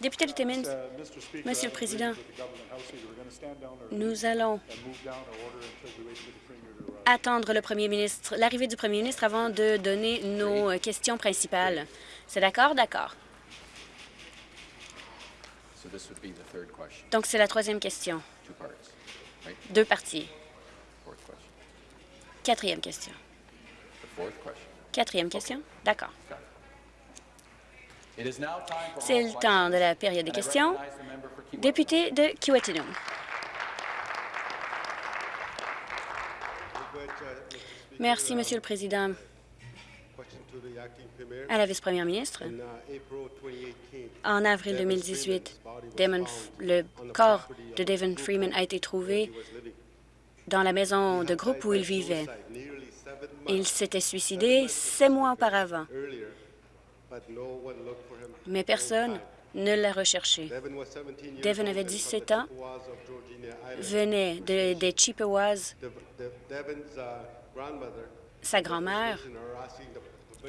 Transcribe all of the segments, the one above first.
Député de Timmins, Monsieur le Président, nous allons attendre le Premier ministre, l'arrivée du Premier ministre avant de donner nos questions principales. C'est d'accord? D'accord. Donc, c'est la troisième question. Deux parties. Quatrième question. Quatrième question? D'accord. C'est le temps de la période des questions. Député de Kiwetanong. Merci, Monsieur le Président. À la vice-première ministre, en avril 2018, le corps de Devon Freeman a été trouvé dans la maison de groupe où il vivait. Il s'était suicidé sept mois auparavant, mais personne ne l'a recherché. Devon avait 17 ans, venait des Chippewas. Sa grand-mère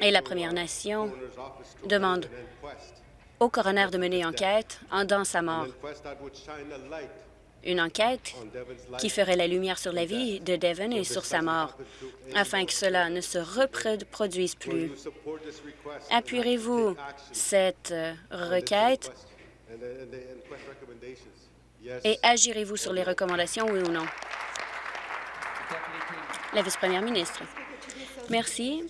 et la Première Nation demandent au coroner de mener enquête en dans sa mort. Une enquête qui ferait la lumière sur la vie de Devon et sur sa mort, afin que cela ne se reproduise plus. Appuierez-vous cette euh, requête? Et agirez-vous sur les recommandations, oui ou non? La vice-première ministre. Merci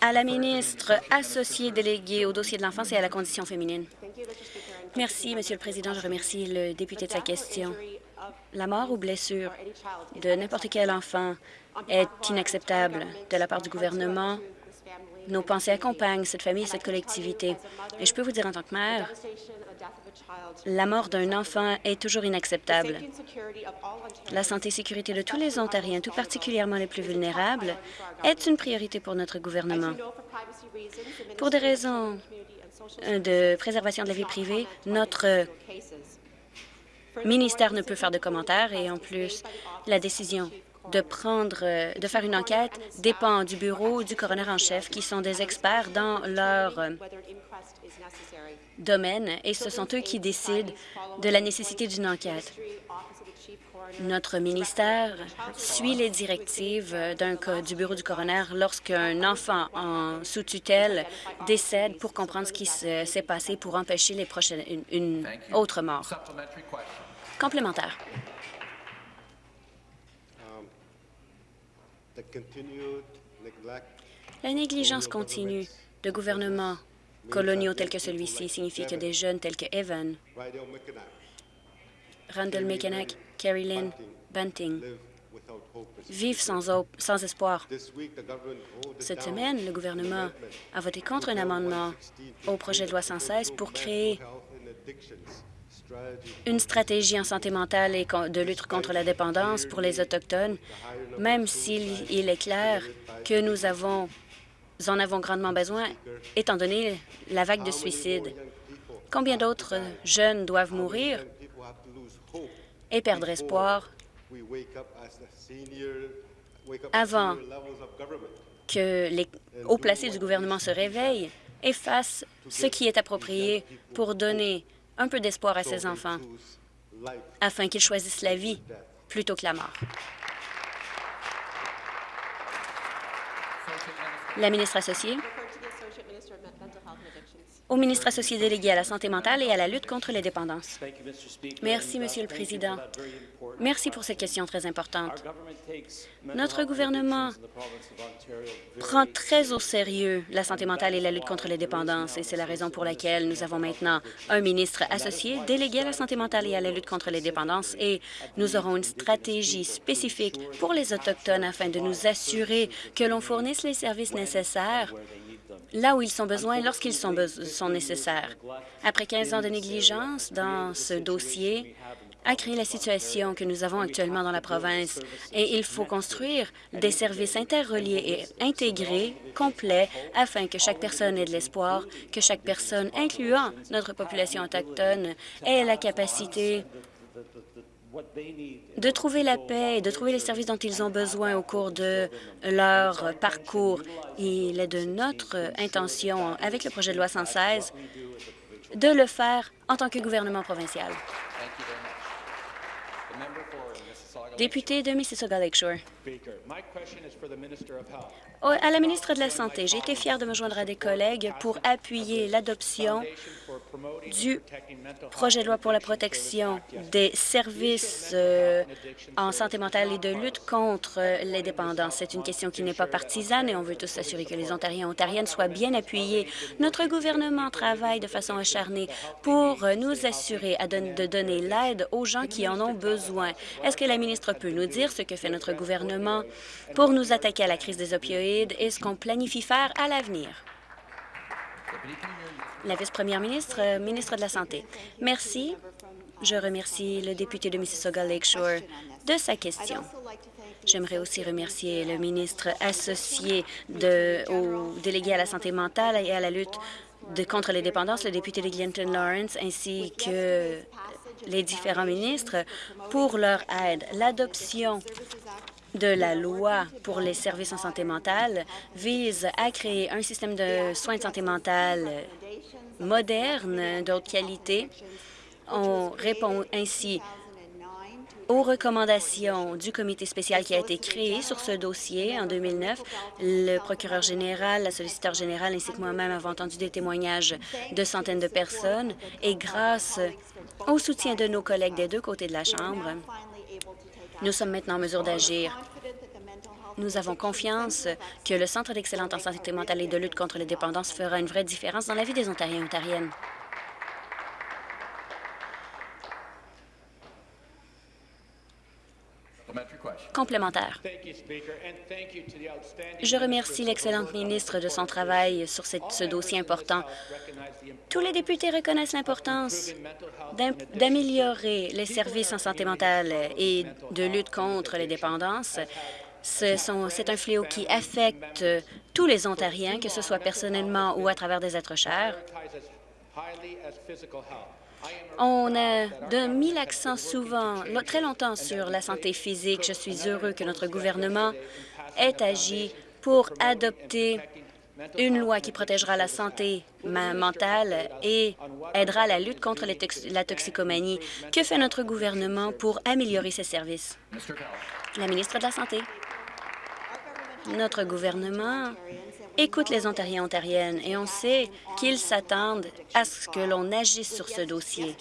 à la ministre associée déléguée au dossier de l'enfance et à la condition féminine. Merci, Monsieur le Président. Je remercie le député de sa question. La mort ou blessure de n'importe quel enfant est inacceptable de la part du gouvernement. Nos pensées accompagnent cette famille et cette collectivité. Et je peux vous dire en tant que mère, la mort d'un enfant est toujours inacceptable. La santé et sécurité de tous les Ontariens, tout particulièrement les plus vulnérables, est une priorité pour notre gouvernement. Pour des raisons de préservation de la vie privée, notre ministère ne peut faire de commentaires et en plus, la décision de prendre, euh, de faire une enquête dépend du bureau du coroner en chef, qui sont des experts dans leur euh, domaine et ce sont eux qui décident de la nécessité d'une enquête. Notre ministère suit les directives du bureau du coroner lorsqu'un enfant en sous-tutelle décède pour comprendre ce qui s'est passé pour empêcher les prochaines, une, autre mort. Complémentaire. La négligence continue de gouvernements coloniaux tels que celui-ci signifie que des jeunes tels que Evan, Randall McKennack, Carrie Lynn, Bunting vivent sans, sans espoir. Cette semaine, le gouvernement a voté contre un amendement au projet de loi 116 pour créer une stratégie en santé mentale et de lutte contre la dépendance pour les Autochtones, même s'il est clair que nous avons en avons grandement besoin, étant donné la vague de suicides. Combien d'autres jeunes doivent mourir? Et perdre espoir avant que les hauts placés du gouvernement se réveillent et fassent ce qui est approprié pour donner un peu d'espoir à ces enfants, afin qu'ils choisissent la vie plutôt que la mort. La ministre associée au ministre associé délégué à la santé mentale et à la lutte contre les dépendances. Merci, Monsieur le Président. Merci pour cette question très importante. Notre gouvernement prend très au sérieux la santé mentale et la lutte contre les dépendances, et c'est la raison pour laquelle nous avons maintenant un ministre associé délégué à la santé mentale et à la lutte contre les dépendances, et nous aurons une stratégie spécifique pour les Autochtones afin de nous assurer que l'on fournisse les services nécessaires là où ils sont besoins lorsqu'ils sont nécessaires. Après 15 ans de négligence dans ce dossier, a créé la situation que nous avons actuellement dans la province et il faut construire des services interreliés et intégrés, complets, afin que chaque personne ait de l'espoir, que chaque personne, incluant notre population autochtone, ait la capacité de trouver la paix et de trouver les services dont ils ont besoin au cours de leur parcours. Il est de notre intention, avec le projet de loi 116, de le faire en tant que gouvernement provincial. Député de Mississauga Lakeshore. À la ministre de la Santé, j'ai été fière de me joindre à des collègues pour appuyer l'adoption du projet de loi pour la protection des services euh, en santé mentale et de lutte contre les dépendances. C'est une question qui n'est pas partisane et on veut tous s'assurer que les Ontariens et Ontariennes soient bien appuyés. Notre gouvernement travaille de façon acharnée pour nous assurer de donner l'aide aux gens qui en ont besoin. Est-ce que la ministre peut nous dire ce que fait notre gouvernement? Pour nous attaquer à la crise des opioïdes et ce qu'on planifie faire à l'avenir? La vice-première ministre, euh, ministre de la Santé. Merci. Je remercie le député de Mississauga Lakeshore de sa question. J'aimerais aussi remercier le ministre associé au délégué à la santé mentale et à la lutte contre les dépendances, le député de Glenton Lawrence, ainsi que les différents ministres pour leur aide. L'adoption de la loi pour les services en santé mentale vise à créer un système de soins de santé mentale moderne, de haute qualité. On répond ainsi aux recommandations du comité spécial qui a été créé sur ce dossier en 2009. Le procureur général, la solliciteur générale ainsi que moi-même avons entendu des témoignages de centaines de personnes et grâce au soutien de nos collègues des deux côtés de la Chambre, nous sommes maintenant en mesure d'agir. Nous avons confiance que le Centre d'excellence en santé mentale et de lutte contre les dépendances fera une vraie différence dans la vie des Ontariens et Ontariennes. Complémentaire. Je remercie l'excellente ministre de son travail sur ce dossier important. Tous les députés reconnaissent l'importance d'améliorer les services en santé mentale et de lutte contre les dépendances. C'est un fléau qui affecte tous les Ontariens, que ce soit personnellement ou à travers des êtres chers. On a mis l'accent souvent, très longtemps, sur la santé physique. Je suis heureux que notre gouvernement ait agi pour adopter une loi qui protégera la santé mentale et aidera à la lutte contre la toxicomanie. Que fait notre gouvernement pour améliorer ces services? La ministre de la Santé. Notre gouvernement écoute les Ontariens et Ontariennes et on sait qu'ils s'attendent à ce que l'on agisse sur ce dossier.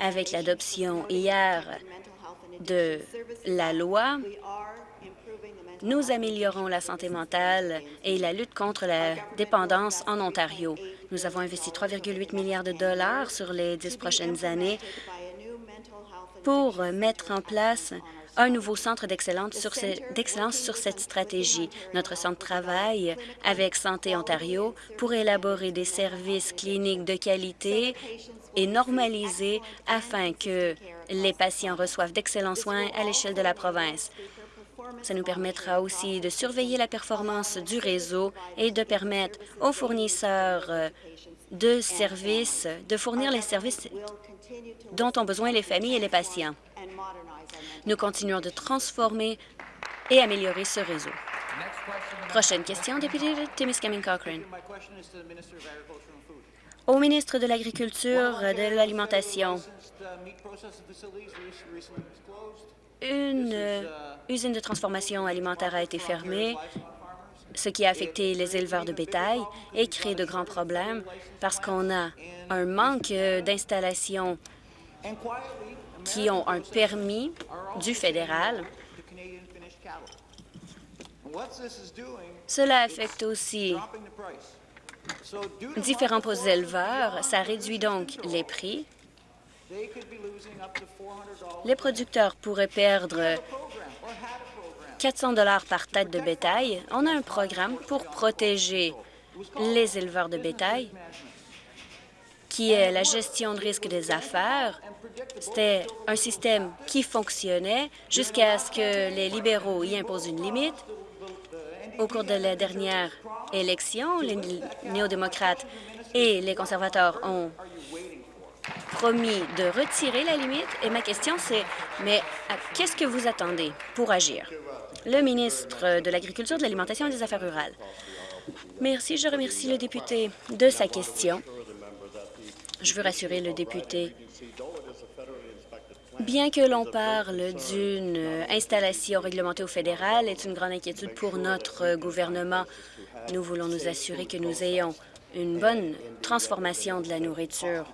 Avec l'adoption hier de la loi, nous améliorons la santé mentale et la lutte contre la dépendance en Ontario. Nous avons investi 3,8 milliards de dollars sur les dix prochaines années pour mettre en place un nouveau centre d'excellence sur, cette stratégie. Notre centre travaille avec Santé Ontario pour élaborer des services cliniques de qualité et normalisés afin que les patients reçoivent d'excellents soins à l'échelle de la province. Ça nous permettra aussi de surveiller la performance du réseau et de permettre aux fournisseurs de services de fournir les services dont ont besoin les familles et les patients. Nous continuons de transformer et améliorer ce réseau. Prochaine question, député de Timiskaming Cochrane. Au ministre de l'Agriculture, de l'Alimentation, une euh, usine de transformation alimentaire a été fermée, ce qui a affecté les éleveurs de bétail et créé de grands problèmes parce qu'on a un manque d'installations qui ont un permis du fédéral. Cela affecte aussi différents éleveurs. Ça réduit donc les prix. Les producteurs pourraient perdre 400 dollars par tête de bétail. On a un programme pour protéger les éleveurs de bétail qui est la gestion de risque des affaires. C'était un système qui fonctionnait jusqu'à ce que les libéraux y imposent une limite. Au cours de la dernière élection, les néo-démocrates et les conservateurs ont promis de retirer la limite et ma question c'est, mais qu'est-ce que vous attendez pour agir? Le ministre de l'Agriculture, de l'Alimentation et des Affaires rurales. Merci. Je remercie le député de sa question. Je veux rassurer le député. Bien que l'on parle d'une installation réglementée au fédéral, est une grande inquiétude pour notre gouvernement. Nous voulons nous assurer que nous ayons une bonne transformation de la nourriture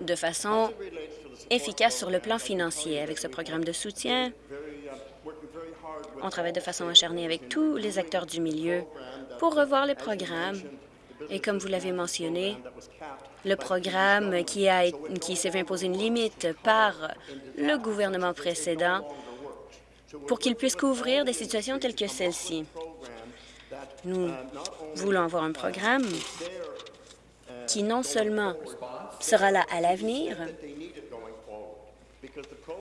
de façon efficace sur le plan financier. Avec ce programme de soutien, on travaille de façon acharnée avec tous les acteurs du milieu pour revoir les programmes. Et comme vous l'avez mentionné, le programme qui, s'est fait imposer une limite par le gouvernement précédent pour qu'il puisse couvrir des situations telles que celle-ci. Nous voulons avoir un programme qui non seulement sera là à l'avenir,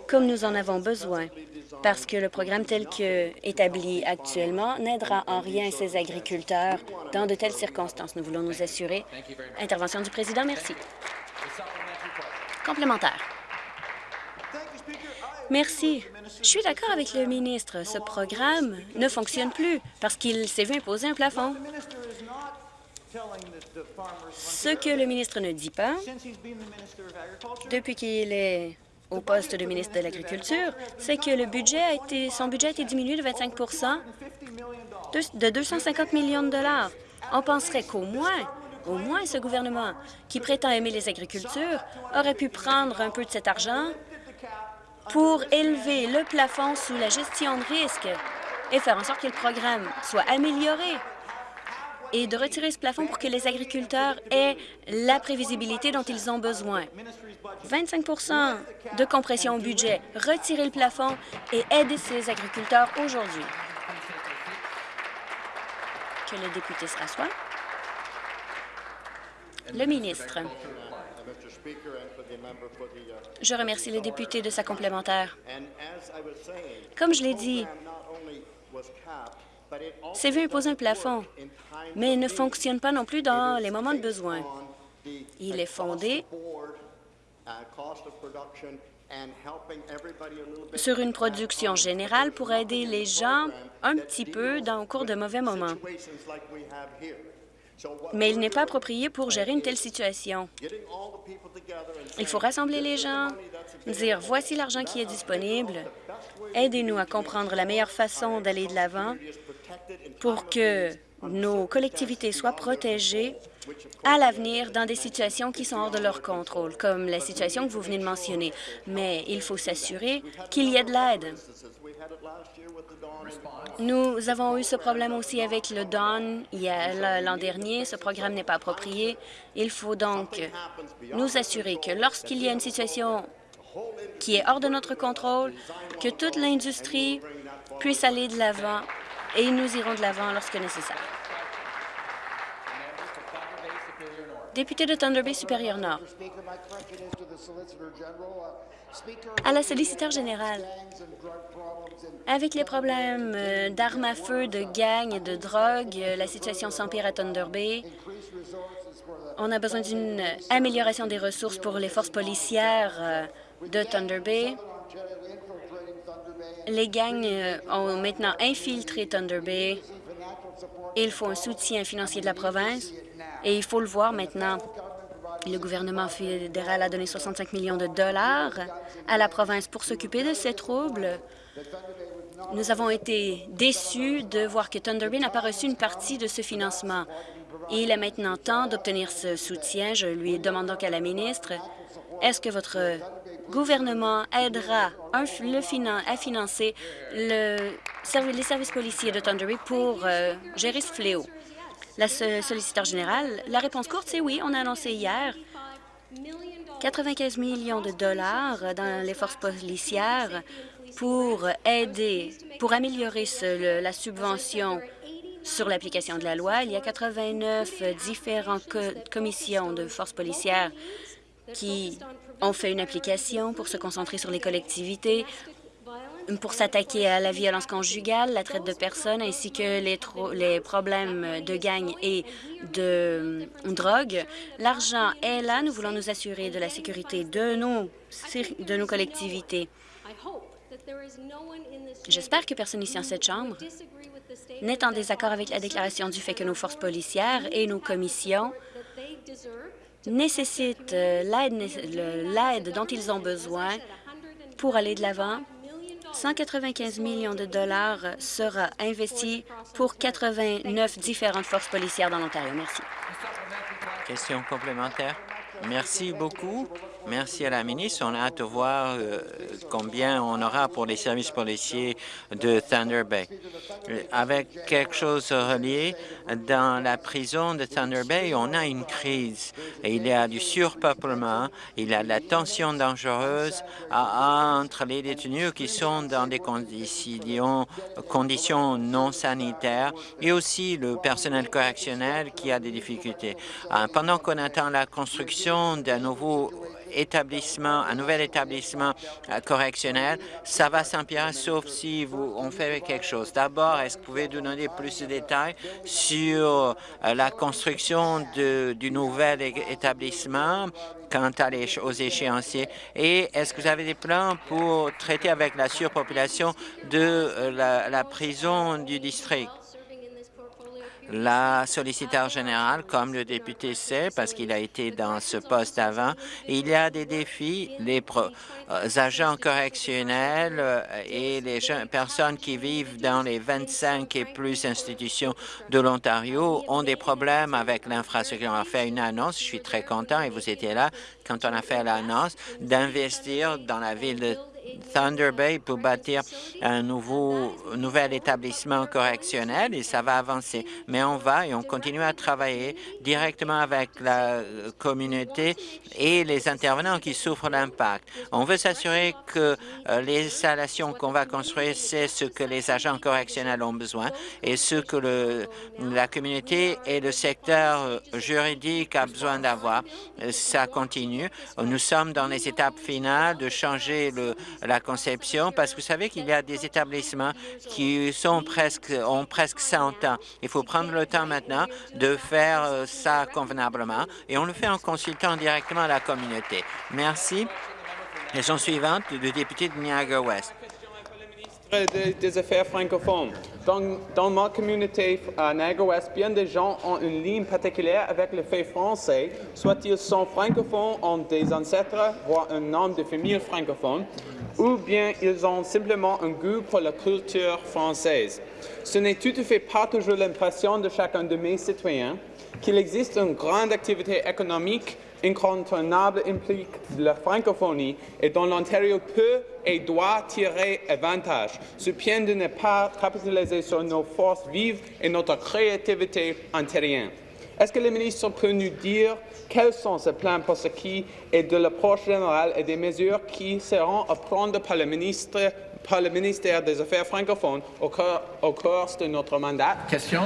comme nous en avons besoin, parce que le programme tel que établi actuellement n'aidera en rien ces agriculteurs dans de telles circonstances. Nous voulons nous assurer. Intervention du président, merci. Complémentaire. Merci. Je suis d'accord avec le ministre. Ce programme ne fonctionne plus parce qu'il s'est vu imposer un plafond. Ce que le ministre ne dit pas, depuis qu'il est au poste de ministre de l'Agriculture, c'est que le budget a été, son budget a été diminué de 25% de 250 millions de dollars. On penserait qu'au moins, au moins ce gouvernement, qui prétend aimer les agricultures, aurait pu prendre un peu de cet argent pour élever le plafond sous la gestion de risque et faire en sorte que le programme soit amélioré et de retirer ce plafond pour que les agriculteurs aient la prévisibilité dont ils ont besoin. 25% de compression au budget, retirer le plafond et aider ces agriculteurs aujourd'hui. Que le député se rassoie. Le ministre. Je remercie le député de sa complémentaire. Comme je l'ai dit, c'est vu imposer un plafond, mais il ne fonctionne pas non plus dans les moments de besoin. Il est fondé sur une production générale pour aider les gens un petit peu dans, au cours de mauvais moments. Mais il n'est pas approprié pour gérer une telle situation. Il faut rassembler les gens, dire voici l'argent qui est disponible, aidez-nous à comprendre la meilleure façon d'aller de l'avant pour que nos collectivités soient protégées à l'avenir dans des situations qui sont hors de leur contrôle, comme la situation que vous venez de mentionner. Mais il faut s'assurer qu'il y ait de l'aide. Nous avons eu ce problème aussi avec le Don l'an dernier. Ce programme n'est pas approprié. Il faut donc nous assurer que lorsqu'il y a une situation qui est hors de notre contrôle, que toute l'industrie puisse aller de l'avant et nous irons de l'avant lorsque nécessaire. Député de Thunder Bay supérieur Nord. À la solliciteur générale, avec les problèmes euh, d'armes à feu, de gangs et de drogue, euh, la situation s'empire à Thunder Bay. On a besoin d'une amélioration des ressources pour les forces policières euh, de Thunder Bay. Les gangs ont maintenant infiltré Thunder Bay. Il faut un soutien financier de la province et il faut le voir maintenant. Le gouvernement fédéral a donné 65 millions de dollars à la province pour s'occuper de ces troubles. Nous avons été déçus de voir que Thunder Bay n'a pas reçu une partie de ce financement. il est maintenant temps d'obtenir ce soutien. Je lui demande donc à la ministre, est-ce que votre gouvernement aidera le à financer le, les services policiers de Thunder Bay pour euh, gérer ce fléau? La solliciteur générale, la réponse courte, c'est oui. On a annoncé hier 95 millions de dollars dans les forces policières pour aider, pour améliorer la subvention sur l'application de la loi. Il y a 89 différentes commissions de forces policières qui ont fait une application pour se concentrer sur les collectivités pour s'attaquer à la violence conjugale, la traite de personnes ainsi que les, les problèmes de gang et de drogue. L'argent est là. Nous voulons nous assurer de la sécurité de nos, de nos collectivités. J'espère que personne ici en cette Chambre n'est en désaccord avec la déclaration du fait que nos forces policières et nos commissions nécessitent euh, l'aide dont ils ont besoin pour aller de l'avant 195 millions de dollars sera investi pour 89 différentes forces policières dans l'Ontario. Merci. Question complémentaire. Merci beaucoup. Merci à la ministre. On a hâte de voir euh, combien on aura pour les services policiers de Thunder Bay. Avec quelque chose relié, dans la prison de Thunder Bay, on a une crise. il y a du surpeuplement, il y a de la tension dangereuse entre les détenus qui sont dans des conditions, conditions non sanitaires et aussi le personnel correctionnel qui a des difficultés. Euh, pendant qu'on attend la construction d'un nouveau établissement, un nouvel établissement euh, correctionnel, ça va s'empirer sauf si vous, on fait quelque chose. D'abord, est-ce que vous pouvez nous donner plus de détails sur euh, la construction de, du nouvel établissement quant à les, aux échéanciers? Et est-ce que vous avez des plans pour traiter avec la surpopulation de euh, la, la prison du district? La solliciteur générale, comme le député sait, parce qu'il a été dans ce poste avant, il y a des défis. Les euh, agents correctionnels euh, et les personnes qui vivent dans les 25 et plus institutions de l'Ontario ont des problèmes avec l'infrastructure. On a fait une annonce, je suis très content, et vous étiez là quand on a fait l'annonce, d'investir dans la ville de Thunder Bay pour bâtir un nouveau, nouvel établissement correctionnel et ça va avancer. Mais on va et on continue à travailler directement avec la communauté et les intervenants qui souffrent l'impact. On veut s'assurer que euh, les installations qu'on va construire, c'est ce que les agents correctionnels ont besoin et ce que le, la communauté et le secteur euh, juridique a besoin d'avoir. Euh, ça continue. Nous sommes dans les étapes finales de changer le, la conception, parce que vous savez qu'il y a des établissements qui sont presque, ont presque 100 ans. Il faut prendre le temps maintenant de faire euh, ça convenablement et on le fait en consultant directement la communauté. Merci. Question suivante, le député de Niagara-Ouest des affaires francophones. Dans, dans ma communauté à Niagara-Ouest, bien des gens ont une ligne particulière avec le fait français, soit ils sont francophones, ont des ancêtres, voire un nom de famille francophone, ou bien ils ont simplement un goût pour la culture française. Ce n'est tout à fait pas toujours l'impression de chacun de mes citoyens qu'il existe une grande activité économique incontournable implique la francophonie et dont l'Ontario peut et doit tirer avantage, ce bien de ne pas capitaliser sur nos forces vives et notre créativité ontarienne. Est-ce que le ministre peut nous dire quels sont ses plans pour ce qui est de l'approche générale et des mesures qui seront à prendre par le, ministre, ministère des Affaires francophones au cours, au cours de notre mandat? Question.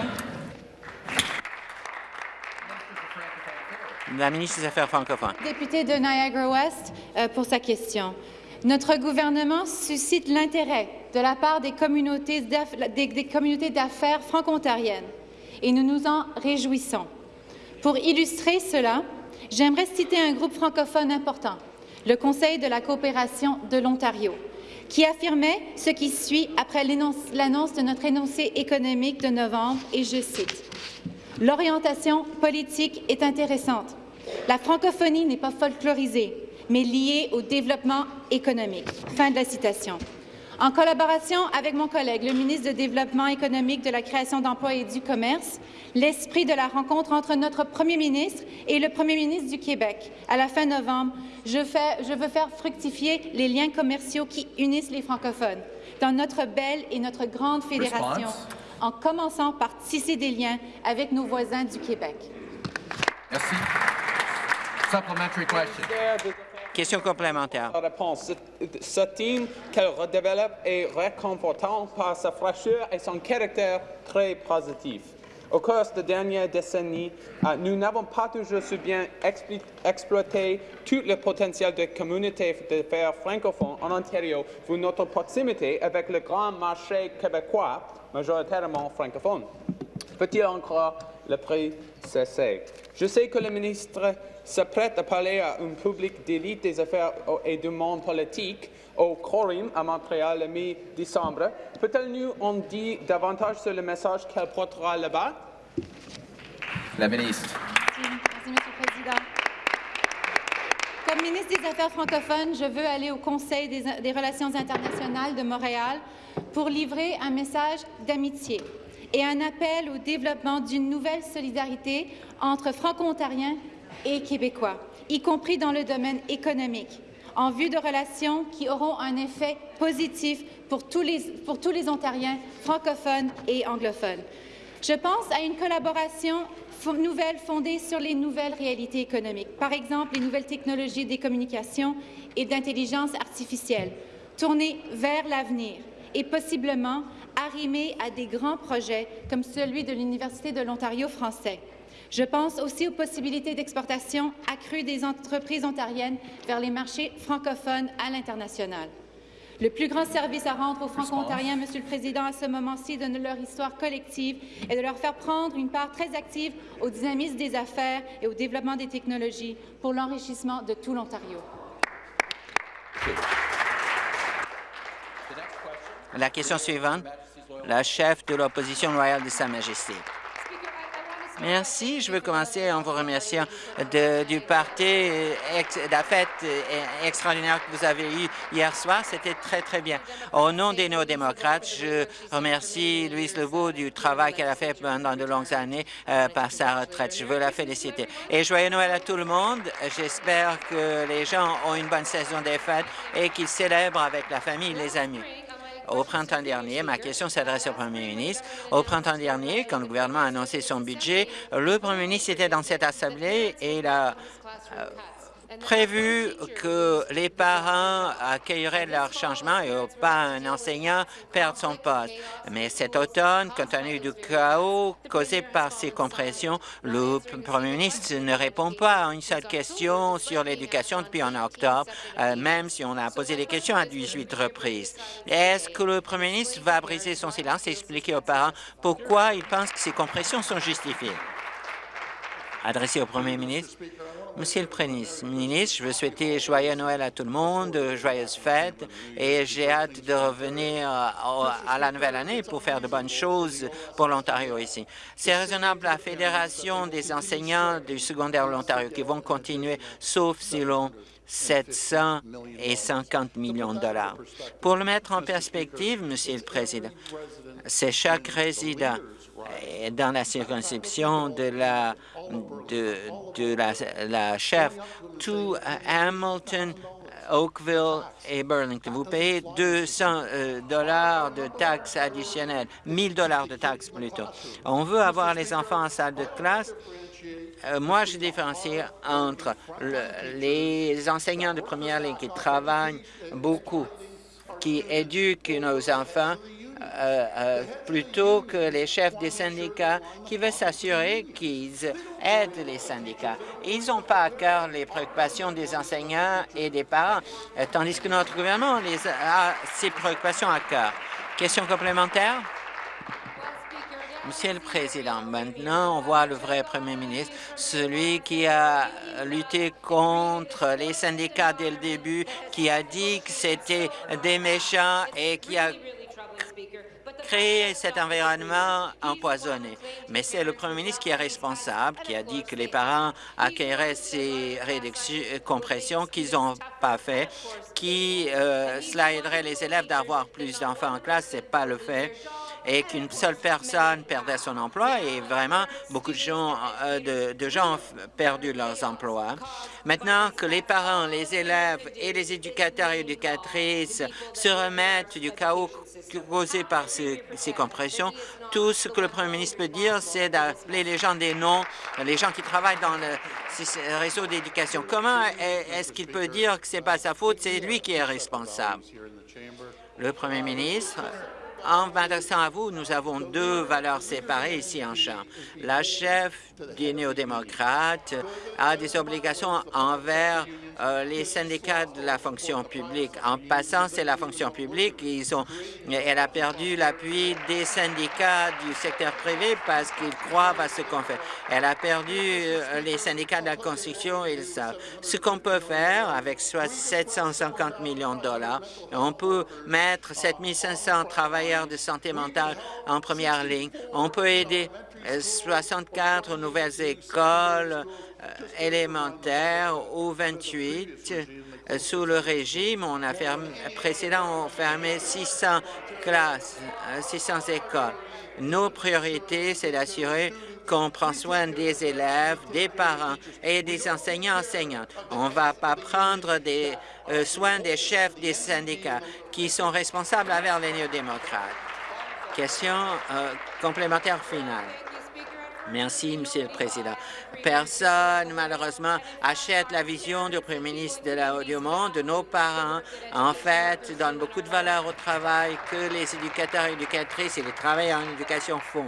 La ministre des Affaires francophones. Député de Niagara-Ouest, euh, pour sa question. Notre gouvernement suscite l'intérêt de la part des communautés d'affaires franco-ontariennes et nous nous en réjouissons. Pour illustrer cela, j'aimerais citer un groupe francophone important, le Conseil de la coopération de l'Ontario, qui affirmait ce qui suit après l'annonce de notre énoncé économique de novembre, et je cite L'orientation politique est intéressante. La francophonie n'est pas folklorisée, mais liée au développement économique. Fin de la citation. En collaboration avec mon collègue, le ministre du Développement économique, de la création d'emplois et du commerce, l'esprit de la rencontre entre notre premier ministre et le premier ministre du Québec à la fin novembre, je, je veux faire fructifier les liens commerciaux qui unissent les francophones dans notre belle et notre grande fédération en commençant par tisser des liens avec nos voisins du Québec. Merci. Question complémentaire. réponse. Ce team qu'elle redéveloppe est réconfortant par sa fraîcheur et son caractère très positif. Au cours des dernières décennies, euh, nous n'avons pas toujours su bien exploiter tout le potentiel des communautés d'affaires francophones en Ontario, vu notre proximité avec le grand marché québécois, majoritairement francophone. Peut-il encore le prix cesser? Je sais que le ministre s'apprête à parler à un public d'élite des affaires et du monde politique au Corim à Montréal le mi-décembre. Peut-elle nous en dire davantage sur le message qu'elle portera là-bas? La ministre. Merci, Merci, Monsieur le Président. Comme ministre des Affaires francophones, je veux aller au Conseil des, des Relations internationales de Montréal pour livrer un message d'amitié et un appel au développement d'une nouvelle solidarité entre Franco-Ontariens et Québécois, y compris dans le domaine économique en vue de relations qui auront un effet positif pour tous les, Ontariens francophones et anglophones. Je pense à une collaboration nouvelle fondée sur les nouvelles réalités économiques, par exemple les nouvelles technologies des communications et d'intelligence artificielle, tournées vers l'avenir et possiblement arrimées à des grands projets comme celui de l'Université de l'Ontario français. Je pense aussi aux possibilités d'exportation accrues des entreprises ontariennes vers les marchés francophones à l'international. Le plus grand service à rendre aux Franco-Ontariens, Monsieur le Président, à ce moment-ci, de leur histoire collective et de leur faire prendre une part très active au dynamisme des affaires et au développement des technologies pour l'enrichissement de tout l'Ontario. La question suivante, la chef de l'opposition loyale de Sa Majesté. Merci. Je veux commencer en vous remerciant de, du party, de la fête extraordinaire que vous avez eue hier soir. C'était très, très bien. Au nom des néo-démocrates, je remercie Louise Legault du travail qu'elle a fait pendant de longues années euh, par sa retraite. Je veux la féliciter. Et joyeux Noël à tout le monde. J'espère que les gens ont une bonne saison des fêtes et qu'ils célèbrent avec la famille et les amis au printemps dernier, ma question s'adresse au premier ministre. Au printemps dernier, quand le gouvernement a annoncé son budget, le premier ministre était dans cette assemblée et il a euh, prévu que les parents accueilleraient leur changement et pas un enseignant perdre son poste. Mais cet automne, compte tenu du chaos causé par ces compressions, le premier ministre ne répond pas à une seule question sur l'éducation depuis en octobre, euh, même si on a posé des questions à 18 reprises. Est-ce que le premier ministre va briser son silence et expliquer aux parents pourquoi il pense que ces compressions sont justifiées? Adressé au premier ministre, Monsieur le Premier ministre, je veux souhaiter joyeux Noël à tout le monde, joyeuses fêtes, et j'ai hâte de revenir à la nouvelle année pour faire de bonnes choses pour l'Ontario ici. C'est raisonnable la Fédération des enseignants du secondaire de l'Ontario qui vont continuer, sauf si l'on 750 millions de dollars. Pour le mettre en perspective, Monsieur le Président, c'est chaque résident dans la circonscription de la, de, de la, la chef, tout Hamilton, Oakville et Burlington. Vous payez 200 euh, dollars de taxes additionnelles, 1000 dollars de taxes plutôt. On veut avoir les enfants en salle de classe. Euh, moi, je différencie entre les enseignants de première ligne qui travaillent beaucoup, qui éduquent nos enfants euh, euh, plutôt que les chefs des syndicats qui veulent s'assurer qu'ils aident les syndicats. Ils n'ont pas à cœur les préoccupations des enseignants et des parents, euh, tandis que notre gouvernement a ces préoccupations à cœur. Question complémentaire? Monsieur le Président, maintenant, on voit le vrai Premier ministre, celui qui a lutté contre les syndicats dès le début, qui a dit que c'était des méchants et qui a créer cet environnement empoisonné. Mais c'est le premier ministre qui est responsable, qui a dit que les parents accueilleraient ces réductions, euh, compressions qu'ils n'ont pas fait, qui euh, cela aiderait les élèves d'avoir plus d'enfants en classe. C'est pas le fait et qu'une seule personne perdait son emploi et vraiment beaucoup de gens, euh, de, gens ont perdu leurs emplois. Maintenant que les parents, les élèves et les éducateurs et éducatrices se remettent du chaos causé par ces, ces compressions, tout ce que le premier ministre peut dire, c'est d'appeler les gens des noms, les gens qui travaillent dans le réseau d'éducation. Comment est-ce qu'il peut dire que ce n'est pas sa faute, c'est lui qui est responsable? Le premier ministre en m'adressant à vous, nous avons deux valeurs séparées ici en Chambre. La chef des néo-démocrates a des obligations envers euh, les syndicats de la fonction publique. En passant, c'est la fonction publique. Ils ont, elle a perdu l'appui des syndicats du secteur privé parce qu'ils croient à ce qu'on fait. Elle a perdu euh, les syndicats de la construction, ils savent. Ce qu'on peut faire avec 750 millions de dollars, on peut mettre 7500 travailleurs de santé mentale en première ligne. On peut aider 64 nouvelles écoles euh, élémentaires ou 28 euh, sous le régime. On a fermé, précédent, on fermé 600 classes, 600 euh, écoles. Nos priorités, c'est d'assurer qu'on prend soin des élèves, des parents et des enseignants-enseignantes. On ne va pas prendre des soins des chefs des syndicats qui sont responsables envers les néo-démocrates. Question complémentaire finale. Merci, Monsieur le Président. Personne, malheureusement, achète la vision du Premier ministre de la, du monde. Nos parents, en fait, donnent beaucoup de valeur au travail que les éducateurs et éducatrices et les travailleurs en éducation font.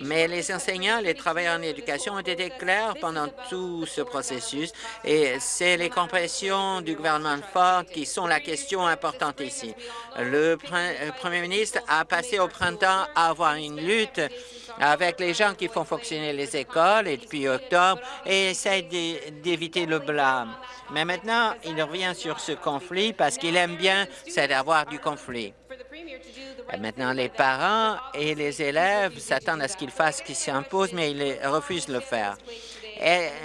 Mais les enseignants, les travailleurs en éducation ont été clairs pendant tout ce processus et c'est les compressions du gouvernement Ford qui sont la question importante ici. Le premier ministre a passé au printemps à avoir une lutte avec les gens qui font fonctionner les écoles et depuis octobre et essaie d'éviter le blâme. Mais maintenant, il revient sur ce conflit parce qu'il aime bien, c'est d'avoir du conflit. Maintenant, les parents et les élèves s'attendent à ce qu'il fasse ce qui s'impose, mais il refuse de le faire.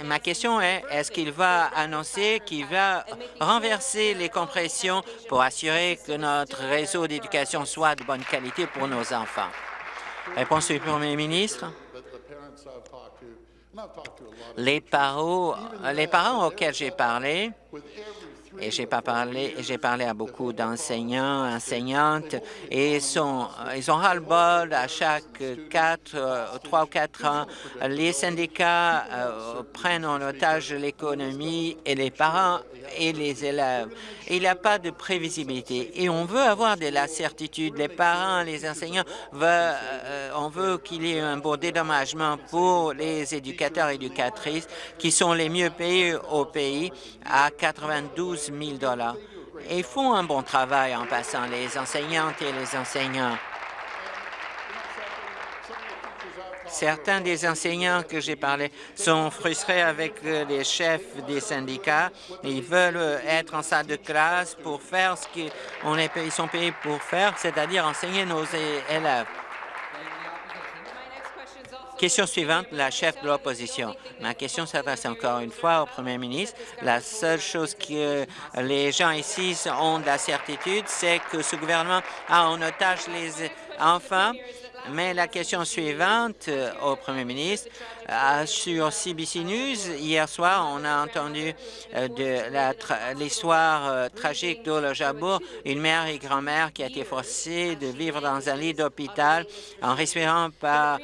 Ma question est, est-ce qu'il va annoncer qu'il va renverser les compressions pour assurer que notre réseau d'éducation soit de bonne qualité pour nos enfants? Réponse du Premier ministre. Les parents auxquels j'ai parlé, et j'ai pas parlé, j'ai parlé à beaucoup d'enseignants, enseignantes, et ils, sont, ils ont ras-le-bol à chaque quatre, euh, trois ou quatre ans. Les syndicats euh, prennent en otage l'économie et les parents et les élèves. Il n'y a pas de prévisibilité et on veut avoir de la certitude. Les parents, les enseignants, veulent, euh, on veut qu'il y ait un bon dédommagement pour les éducateurs et éducatrices qui sont les mieux payés au pays à 92 000 dollars. Ils font un bon travail en passant, les enseignantes et les enseignants. Certains des enseignants que j'ai parlé sont frustrés avec euh, les chefs des syndicats. Ils veulent euh, être en salle de classe pour faire ce qu'ils sont payés pour faire, c'est-à-dire enseigner nos élèves. Question suivante, la chef de l'opposition. Ma question s'adresse encore une fois au premier ministre. La seule chose que les gens ici ont de la certitude, c'est que ce gouvernement a en otage les enfants mais la question suivante euh, au premier ministre, euh, sur CBC News, hier soir, on a entendu euh, de l'histoire tragique d'Ola Jabour, une mère et grand-mère qui a été forcée de vivre dans un lit d'hôpital en respirant par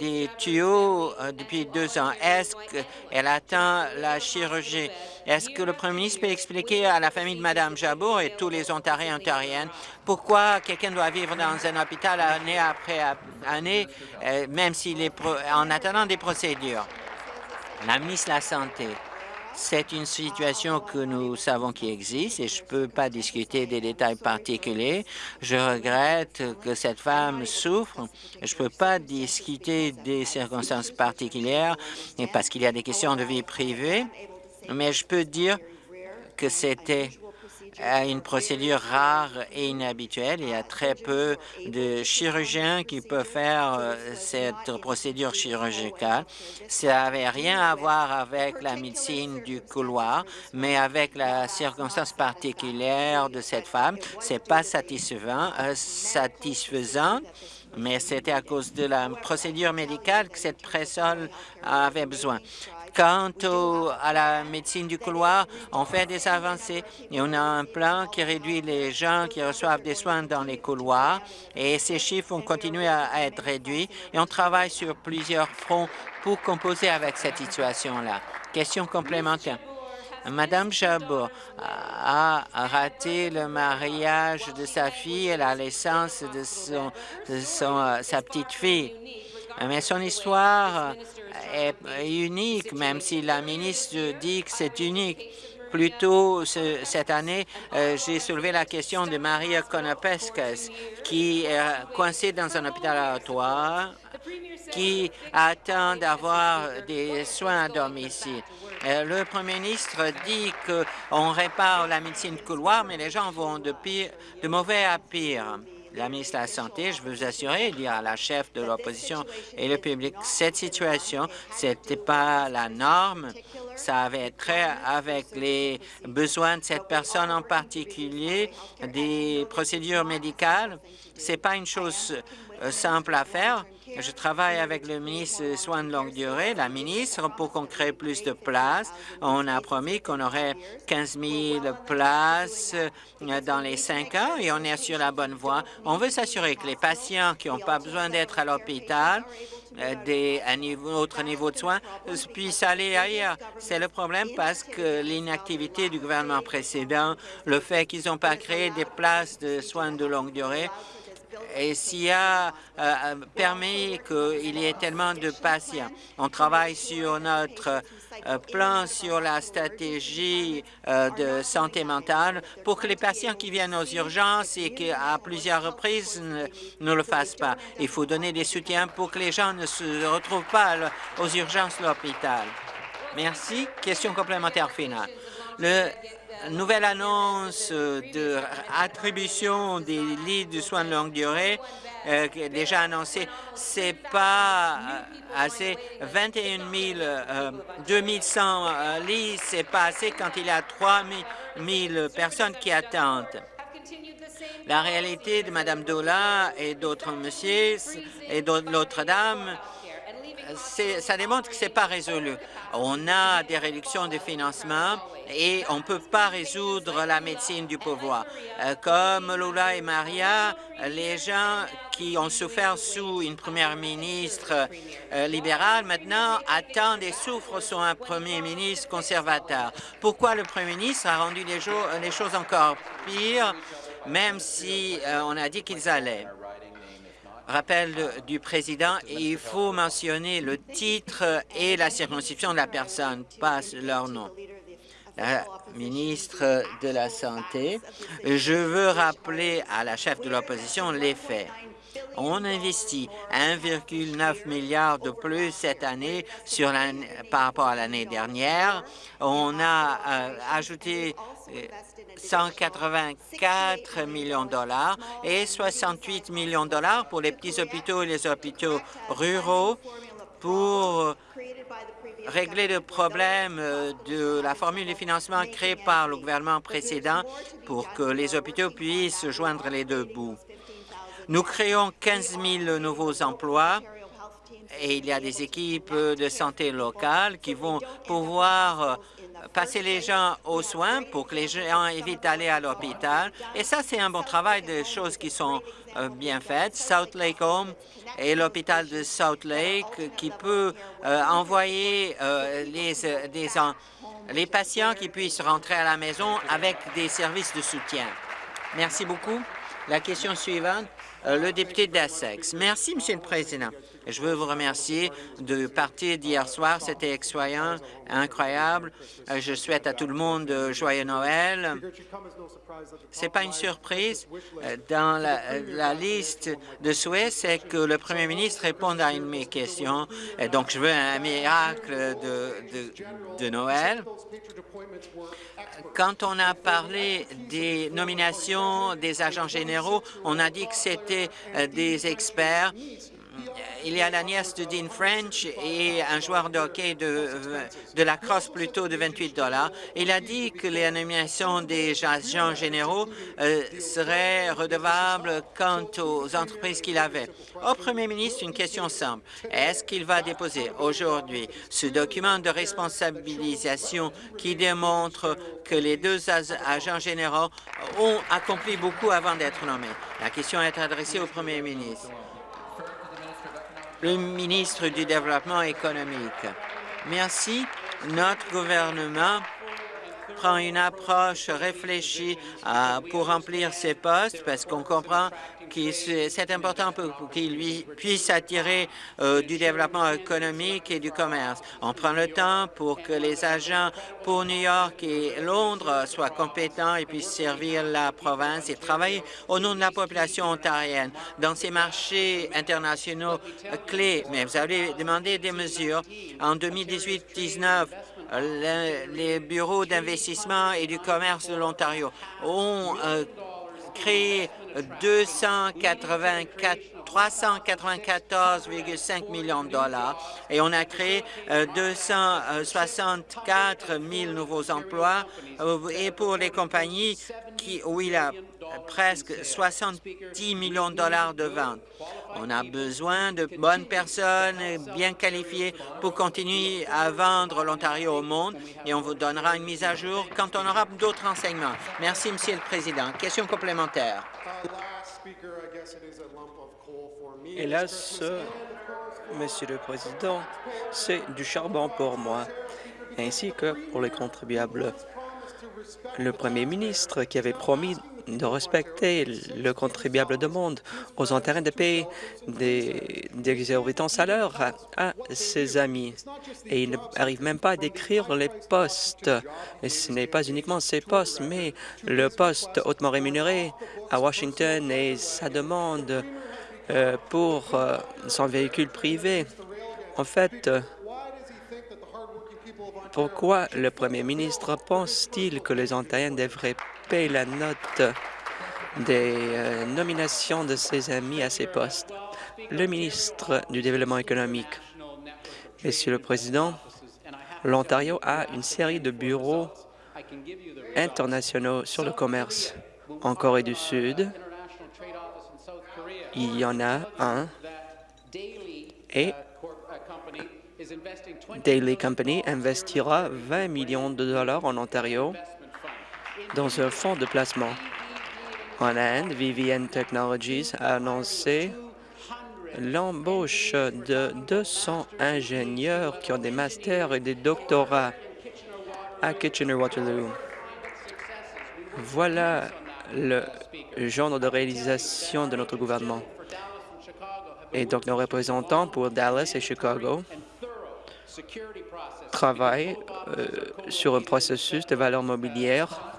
des tuyaux depuis deux ans. Est-ce qu'elle attend la chirurgie? Est-ce que le premier ministre peut expliquer à la famille de Mme Jabour et tous les Ontariens et Ontariennes pourquoi quelqu'un doit vivre dans un hôpital année après année, euh, même s'il est en attendant des procédures. La ministre de la Santé, c'est une situation que nous savons qui existe et je ne peux pas discuter des détails particuliers. Je regrette que cette femme souffre. Je ne peux pas discuter des circonstances particulières parce qu'il y a des questions de vie privée, mais je peux dire que c'était une procédure rare et inhabituelle. Il y a très peu de chirurgiens qui peuvent faire euh, cette procédure chirurgicale. Ça n'avait rien à voir avec la médecine du couloir, mais avec la circonstance particulière de cette femme. C'est pas satisfaisant, euh, satisfaisant mais c'était à cause de la procédure médicale que cette personne avait besoin. Quant à la médecine du couloir, on fait des avancées et on a un plan qui réduit les gens qui reçoivent des soins dans les couloirs et ces chiffres vont continuer à être réduits et on travaille sur plusieurs fronts pour composer avec cette situation-là. Question complémentaire. Madame Chabot a raté le mariage de sa fille et la naissance de, son, de son, euh, sa petite fille. Mais son histoire est unique, même si la ministre dit que c'est unique. Plus tôt cette année, euh, j'ai soulevé la question de Maria Konopeskas, qui est coincée dans un hôpital à Ottawa, qui attend d'avoir des soins à domicile. Euh, le premier ministre dit qu'on répare la médecine de couloir, mais les gens vont de, pire, de mauvais à pire la ministre de la Santé, je veux vous assurer, dire à la chef de l'opposition et le public, cette situation, ce n'était pas la norme. Ça avait trait avec les besoins de cette personne en particulier, des procédures médicales. Ce n'est pas une chose euh, simple à faire. Je travaille avec le ministre des Soins de longue durée, la ministre, pour qu'on crée plus de places. On a promis qu'on aurait 15 000 places euh, dans les cinq ans et on est sur la bonne voie. On veut s'assurer que les patients qui n'ont pas besoin d'être à l'hôpital euh, des niveau, autre niveau de soins puissent aller ailleurs. C'est le problème parce que l'inactivité du gouvernement précédent, le fait qu'ils n'ont pas créé des places de soins de longue durée, et s'il a euh, permis qu'il y ait tellement de patients. On travaille sur notre euh, plan sur la stratégie euh, de santé mentale pour que les patients qui viennent aux urgences et qui, à plusieurs reprises, ne, le fassent pas. Il faut donner des soutiens pour que les gens ne se retrouvent pas aux urgences de l'hôpital. Merci. Question complémentaire finale. Le nouvelle annonce de attribution des lits de soins de longue durée euh, déjà annoncé, c'est pas euh, assez. 21 000, euh, 2100 euh, lits, c'est pas assez quand il y a 3 000 personnes qui attendent. La réalité de Mme Dola et d'autres messieurs et d'autres dames, ça démontre que ce n'est pas résolu. On a des réductions de financement et on ne peut pas résoudre la médecine du pouvoir. Euh, comme Lula et Maria, les gens qui ont souffert sous une première ministre euh, libérale maintenant attendent et souffrent sous un premier ministre conservateur. Pourquoi le premier ministre a rendu les, les choses encore pires, même si euh, on a dit qu'ils allaient? Rappel du président, il faut mentionner le titre et la circonscription de la personne, pas leur nom. La ministre de la Santé, je veux rappeler à la chef de l'opposition les faits. On investit 1,9 milliard de plus cette année sur par rapport à l'année dernière. On a euh, ajouté 184 millions de dollars et 68 millions de dollars pour les petits hôpitaux et les hôpitaux ruraux pour régler le problème de la formule de financement créée par le gouvernement précédent pour que les hôpitaux puissent joindre les deux bouts. Nous créons 15 000 nouveaux emplois et il y a des équipes de santé locales qui vont pouvoir passer les gens aux soins pour que les gens évitent d'aller à l'hôpital. Et ça, c'est un bon travail de choses qui sont euh, bien faites. South Lake Home et l'hôpital de South Lake qui peut euh, envoyer euh, les patients qui puissent rentrer à la maison avec des services de soutien. Merci beaucoup. La question suivante, le député d'Essex. Merci, Monsieur le Président. Je veux vous remercier de partir d'hier soir. C'était excellent, incroyable. Euh, je souhaite à tout le monde euh, joyeux Noël. Ce n'est pas une surprise. Euh, dans la, liste de souhaits, c'est que le premier ministre réponde à une de mes questions. Donc, je veux un miracle de Noël. Quand on a parlé des nominations des agents généraux, on a dit que c'était des experts il y a la nièce de Dean French et un joueur de hockey de, de la crosse plutôt de 28 dollars. Il a dit que les nominations des agents généraux euh, seraient redevables quant aux entreprises qu'il avait. Au premier ministre, une question simple. Est-ce qu'il va déposer aujourd'hui ce document de responsabilisation qui démontre que les deux agents généraux ont accompli beaucoup avant d'être nommés? La question est adressée au premier ministre le ministre du Développement économique. Merci. Notre gouvernement prend une approche réfléchie pour remplir ces postes parce qu'on comprend c'est important pour qu'il puisse attirer du développement économique et du commerce. On prend le temps pour que les agents pour New York et Londres soient compétents et puissent servir la province et travailler au nom de la population ontarienne dans ces marchés internationaux clés. Mais vous avez demandé des mesures. En 2018-19, les bureaux d'investissement et du commerce de l'Ontario ont euh, créé 394,5 millions de dollars et on a créé 264 euh, 000 nouveaux emplois euh, et pour les compagnies qui, où il a presque 70 millions de dollars de ventes. On a besoin de bonnes personnes bien qualifiées pour continuer à vendre l'Ontario au monde et on vous donnera une mise à jour quand on aura d'autres renseignements. Merci, Monsieur le Président. Question complémentaire. Hélas, Monsieur le Président, c'est du charbon pour moi, ainsi que pour les contribuables. Le Premier ministre qui avait promis de respecter le contribuable demande aux Ontariens de payer des, des exorbitants salaires à, ses amis. Et il n'arrive même pas à décrire les postes. Et ce n'est pas uniquement ces postes, mais le poste hautement rémunéré à Washington et sa demande pour euh, son véhicule privé. En fait, pourquoi le Premier ministre pense-t-il que les Ontariens devraient payer la note des euh, nominations de ses amis à ces postes? Le ministre du Développement économique. Monsieur le Président, l'Ontario a une série de bureaux internationaux sur le commerce. En Corée du Sud, il y en a un et Daily Company investira 20 millions de dollars en Ontario dans un fonds de placement. En Inde, Vivian Technologies a annoncé l'embauche de 200 ingénieurs qui ont des masters et des doctorats à Kitchener-Waterloo. Voilà le genre de réalisation de notre gouvernement. Et donc, nos représentants pour Dallas et Chicago travaillent euh, sur un processus de valeur mobilière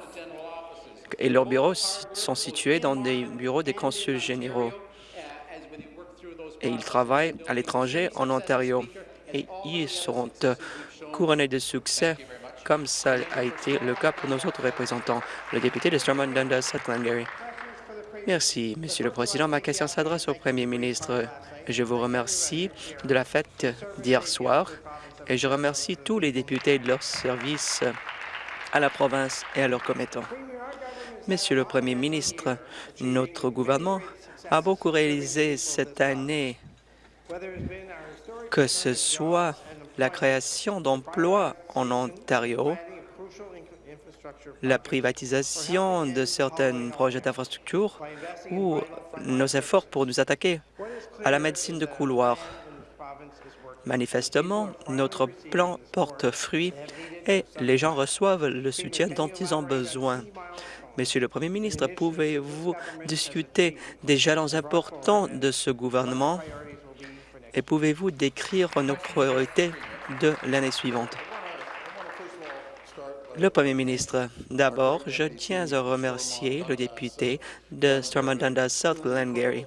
et leurs bureaux sont situés dans des bureaux des consuls généraux. Et ils travaillent à l'étranger, en Ontario. Et ils seront euh, couronnés de succès, comme ça a été le cas pour nos autres représentants. Le député de Stormont Dundas, Glengarry. Merci, Monsieur le Président. Ma question s'adresse au Premier ministre. Je vous remercie de la fête d'hier soir et je remercie tous les députés de leur service à la province et à leurs commettants. Monsieur le Premier ministre, notre gouvernement a beaucoup réalisé cette année, que ce soit la création d'emplois en Ontario, la privatisation de certains projets d'infrastructure ou nos efforts pour nous attaquer à la médecine de couloir. Manifestement, notre plan porte fruit et les gens reçoivent le soutien dont ils ont besoin. Monsieur le Premier ministre, pouvez-vous discuter des jalons importants de ce gouvernement? Et pouvez-vous décrire nos priorités de l'année suivante? Le Premier ministre, d'abord, je tiens à remercier le député de Stormont Dundas South Glengarry.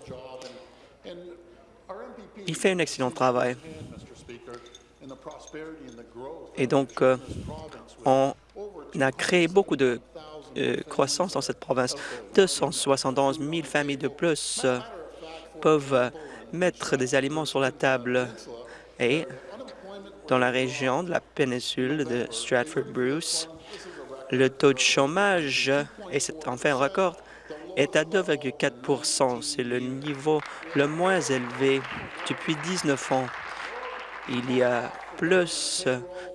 Il fait un excellent travail. Et donc, euh, on a créé beaucoup de euh, croissance dans cette province. 271 000 familles de plus euh, peuvent mettre des aliments sur la table. Et dans la région de la péninsule de Stratford-Bruce, le taux de chômage, et c'est enfin un record, est à 2,4% C'est le niveau le moins élevé depuis 19 ans. Il y a plus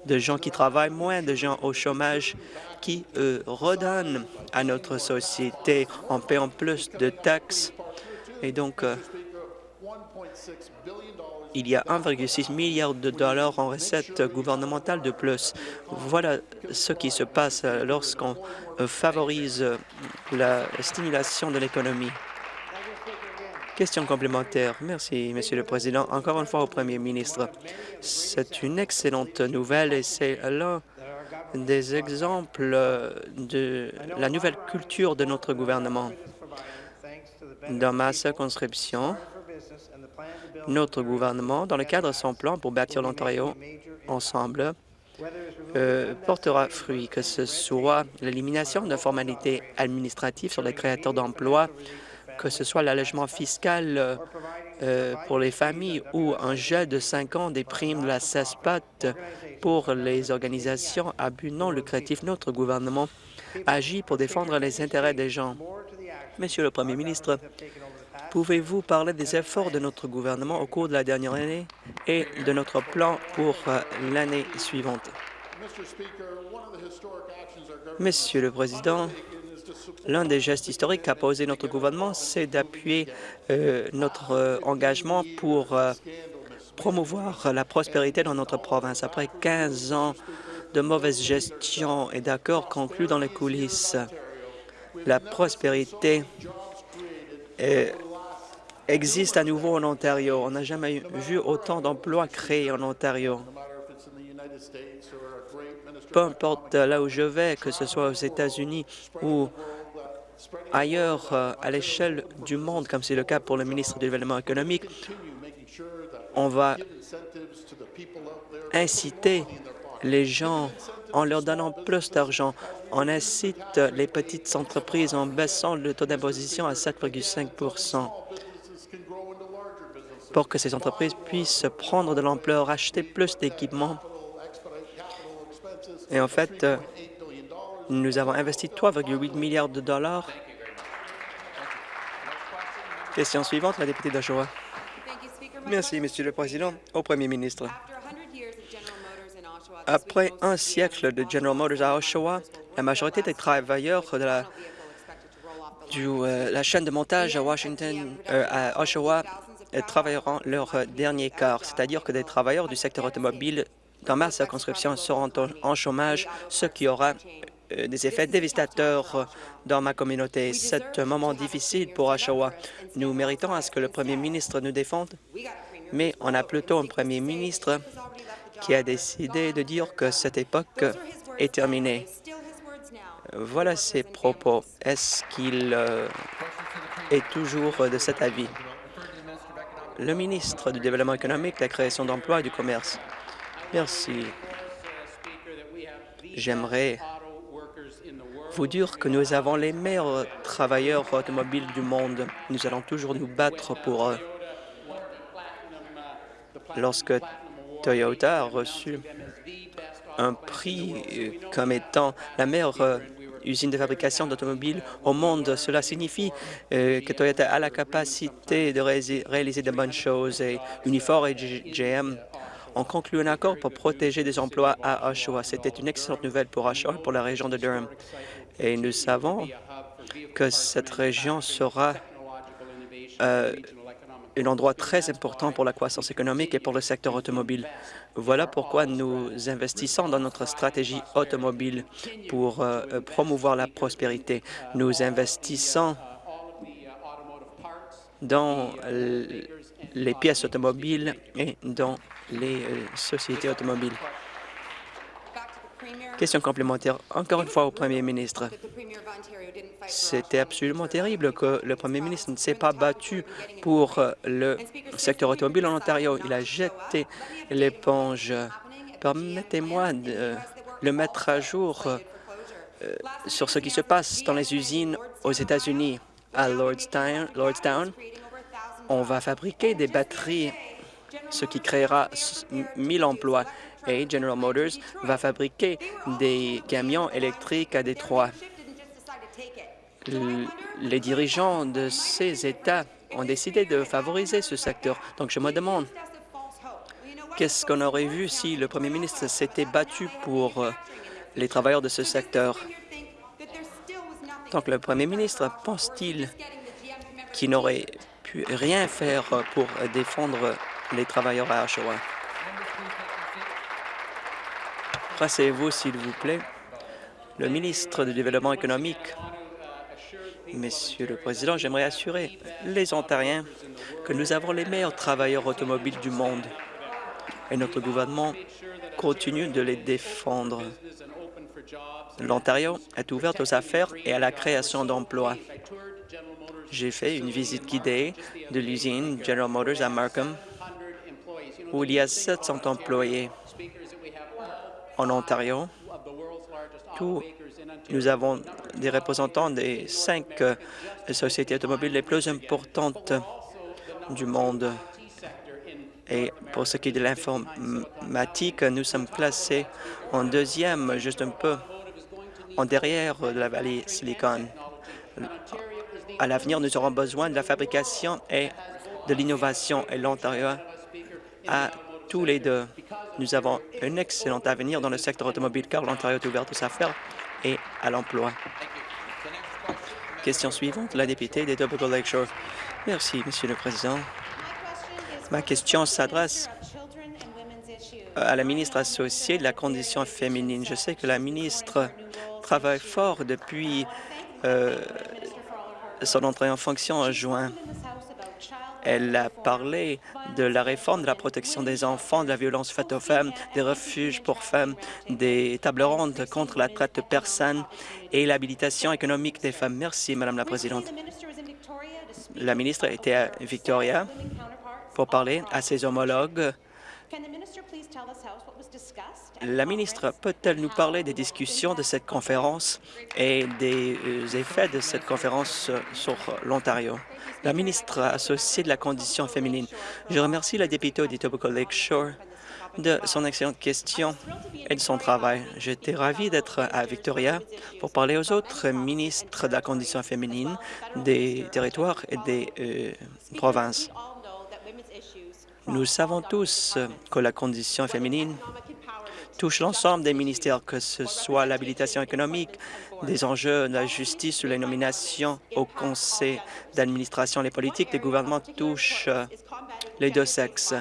de gens qui travaillent, moins de gens au chômage qui redonnent à notre société en payant plus de taxes. Et donc, il y a 1,6 milliard de dollars en recettes gouvernementales de plus. Voilà ce qui se passe lorsqu'on favorise la stimulation de l'économie. Question complémentaire. Merci, Monsieur le Président. Encore une fois au Premier ministre. C'est une excellente nouvelle et c'est l'un des exemples de la nouvelle culture de notre gouvernement. Dans ma circonscription, notre gouvernement, dans le cadre de son plan pour bâtir l'Ontario ensemble, euh, portera fruit, que ce soit l'élimination de formalités administratives sur les créateurs d'emplois, que ce soit l'allègement fiscal euh, pour les familles ou un gel de cinq ans des primes de la CESPAT pour les organisations à but non lucratif. Notre gouvernement agit pour défendre les intérêts des gens. Monsieur le Premier ministre, pouvez-vous parler des efforts de notre gouvernement au cours de la dernière année et de notre plan pour euh, l'année suivante? Monsieur le Président, L'un des gestes historiques qu'a posé notre gouvernement, c'est d'appuyer euh, notre euh, engagement pour promouvoir la prospérité dans notre province. Après 15 ans de mauvaise gestion et d'accords conclus dans les coulisses, la prospérité existe à nouveau en Ontario. On n'a jamais vu autant d'emplois créés en Ontario peu importe là où je vais, que ce soit aux États-Unis ou ailleurs euh, à l'échelle du monde, comme c'est le cas pour le ministre du Développement économique, on va inciter les gens en leur donnant plus d'argent. On incite les petites entreprises en baissant le taux d'imposition à 7,5 pour que ces entreprises puissent prendre de l'ampleur, acheter plus d'équipements et en fait, euh, nous avons investi 3,8 milliards de dollars. Question suivante, la députée d'Oshawa. Merci, Monsieur le Président. Au Premier ministre. Après un siècle de General Motors à Oshawa, la majorité des travailleurs de la, euh, chaîne de montage à Washington, euh, à Oshawa, travailleront leur dernier quart, c'est-à-dire que des travailleurs du secteur automobile dans ma circonscription seront en chômage, ce qui aura euh, des effets dévastateurs dans ma communauté. C'est un moment difficile pour Oshawa. Nous méritons à ce que le premier ministre nous défende, mais on a plutôt un premier ministre qui a décidé de dire que cette époque est terminée. Voilà ses propos. Est-ce qu'il euh, est toujours de cet avis? Le ministre du Développement économique, de la création d'emplois et du commerce. Merci. J'aimerais vous dire que nous avons les meilleurs travailleurs automobiles du monde. Nous allons toujours nous battre pour eux. Lorsque Toyota a reçu un prix comme étant la meilleure usine de fabrication d'automobiles au monde, cela signifie euh, que Toyota a la capacité de réaliser de bonnes choses et Unifor et GM ont conclu un accord pour protéger des emplois à Oshawa. C'était une excellente nouvelle pour Oshawa et pour la région de Durham. Et nous savons que cette région sera euh, un endroit très important pour la croissance économique et pour le secteur automobile. Voilà pourquoi nous investissons dans notre stratégie automobile pour euh, promouvoir la prospérité. Nous investissons dans les pièces automobiles et dans les euh, sociétés automobiles. Question complémentaire, encore une fois au Premier ministre. C'était absolument terrible que le Premier ministre ne s'est pas battu pour euh, le secteur automobile en Ontario. Il a jeté l'éponge. Permettez-moi de le mettre à jour euh, sur ce qui se passe dans les usines aux États-Unis. À Lordstown, Lordstown, on va fabriquer des batteries ce qui créera 1000 emplois. Et General Motors va fabriquer des camions électriques à Détroit. Les dirigeants de ces États ont décidé de favoriser ce secteur. Donc, je me demande, qu'est-ce qu'on aurait vu si le premier ministre s'était battu pour euh, les travailleurs de ce secteur? Donc, le premier ministre pense-t-il qu'il n'aurait pu rien faire pour défendre les travailleurs à Oshawa? Rassez-vous, s'il vous plaît. Le ministre du Développement économique. Monsieur le Président, j'aimerais assurer les Ontariens que nous avons les meilleurs travailleurs automobiles du monde et notre gouvernement continue de les défendre. L'Ontario est ouverte aux affaires et à la création d'emplois. J'ai fait une visite guidée de l'usine General Motors à Markham, où il y a 700 employés. En Ontario, nous avons des représentants des cinq euh, sociétés automobiles les plus importantes du monde. Et pour ce qui est de l'informatique, nous sommes classés en deuxième, juste un peu en derrière de la vallée Silicon. À l'avenir, nous aurons besoin de la fabrication et de l'innovation et l'Ontario a tous les deux. Nous avons un excellent avenir dans le secteur automobile car l'Ontario est ouvert aux affaires et à l'emploi. Question suivante, la députée des Double Lakeshore. Merci, Monsieur le Président. Ma question s'adresse à la ministre associée de la condition féminine. Je sais que la ministre travaille fort depuis euh, son entrée en fonction en juin. Elle a parlé de la réforme de la protection des enfants, de la violence faite aux femmes, des refuges pour femmes, des tables rondes contre la traite de personnes et l'habilitation économique des femmes. Merci, Madame la Présidente. La ministre était à Victoria pour parler à ses homologues. La ministre peut-elle nous parler des discussions de cette conférence et des euh, effets de cette conférence sur l'Ontario? La ministre associée de la condition féminine. Je remercie la députée d'Etobicoke Lakeshore de son excellente question et de son travail. J'étais ravi d'être à Victoria pour parler aux autres ministres de la condition féminine des territoires et des euh, provinces. Nous savons tous que la condition féminine touche l'ensemble des ministères, que ce soit l'habilitation économique, des enjeux de la justice ou les nominations au conseil d'administration. Les politiques des gouvernements touchent les deux sexes.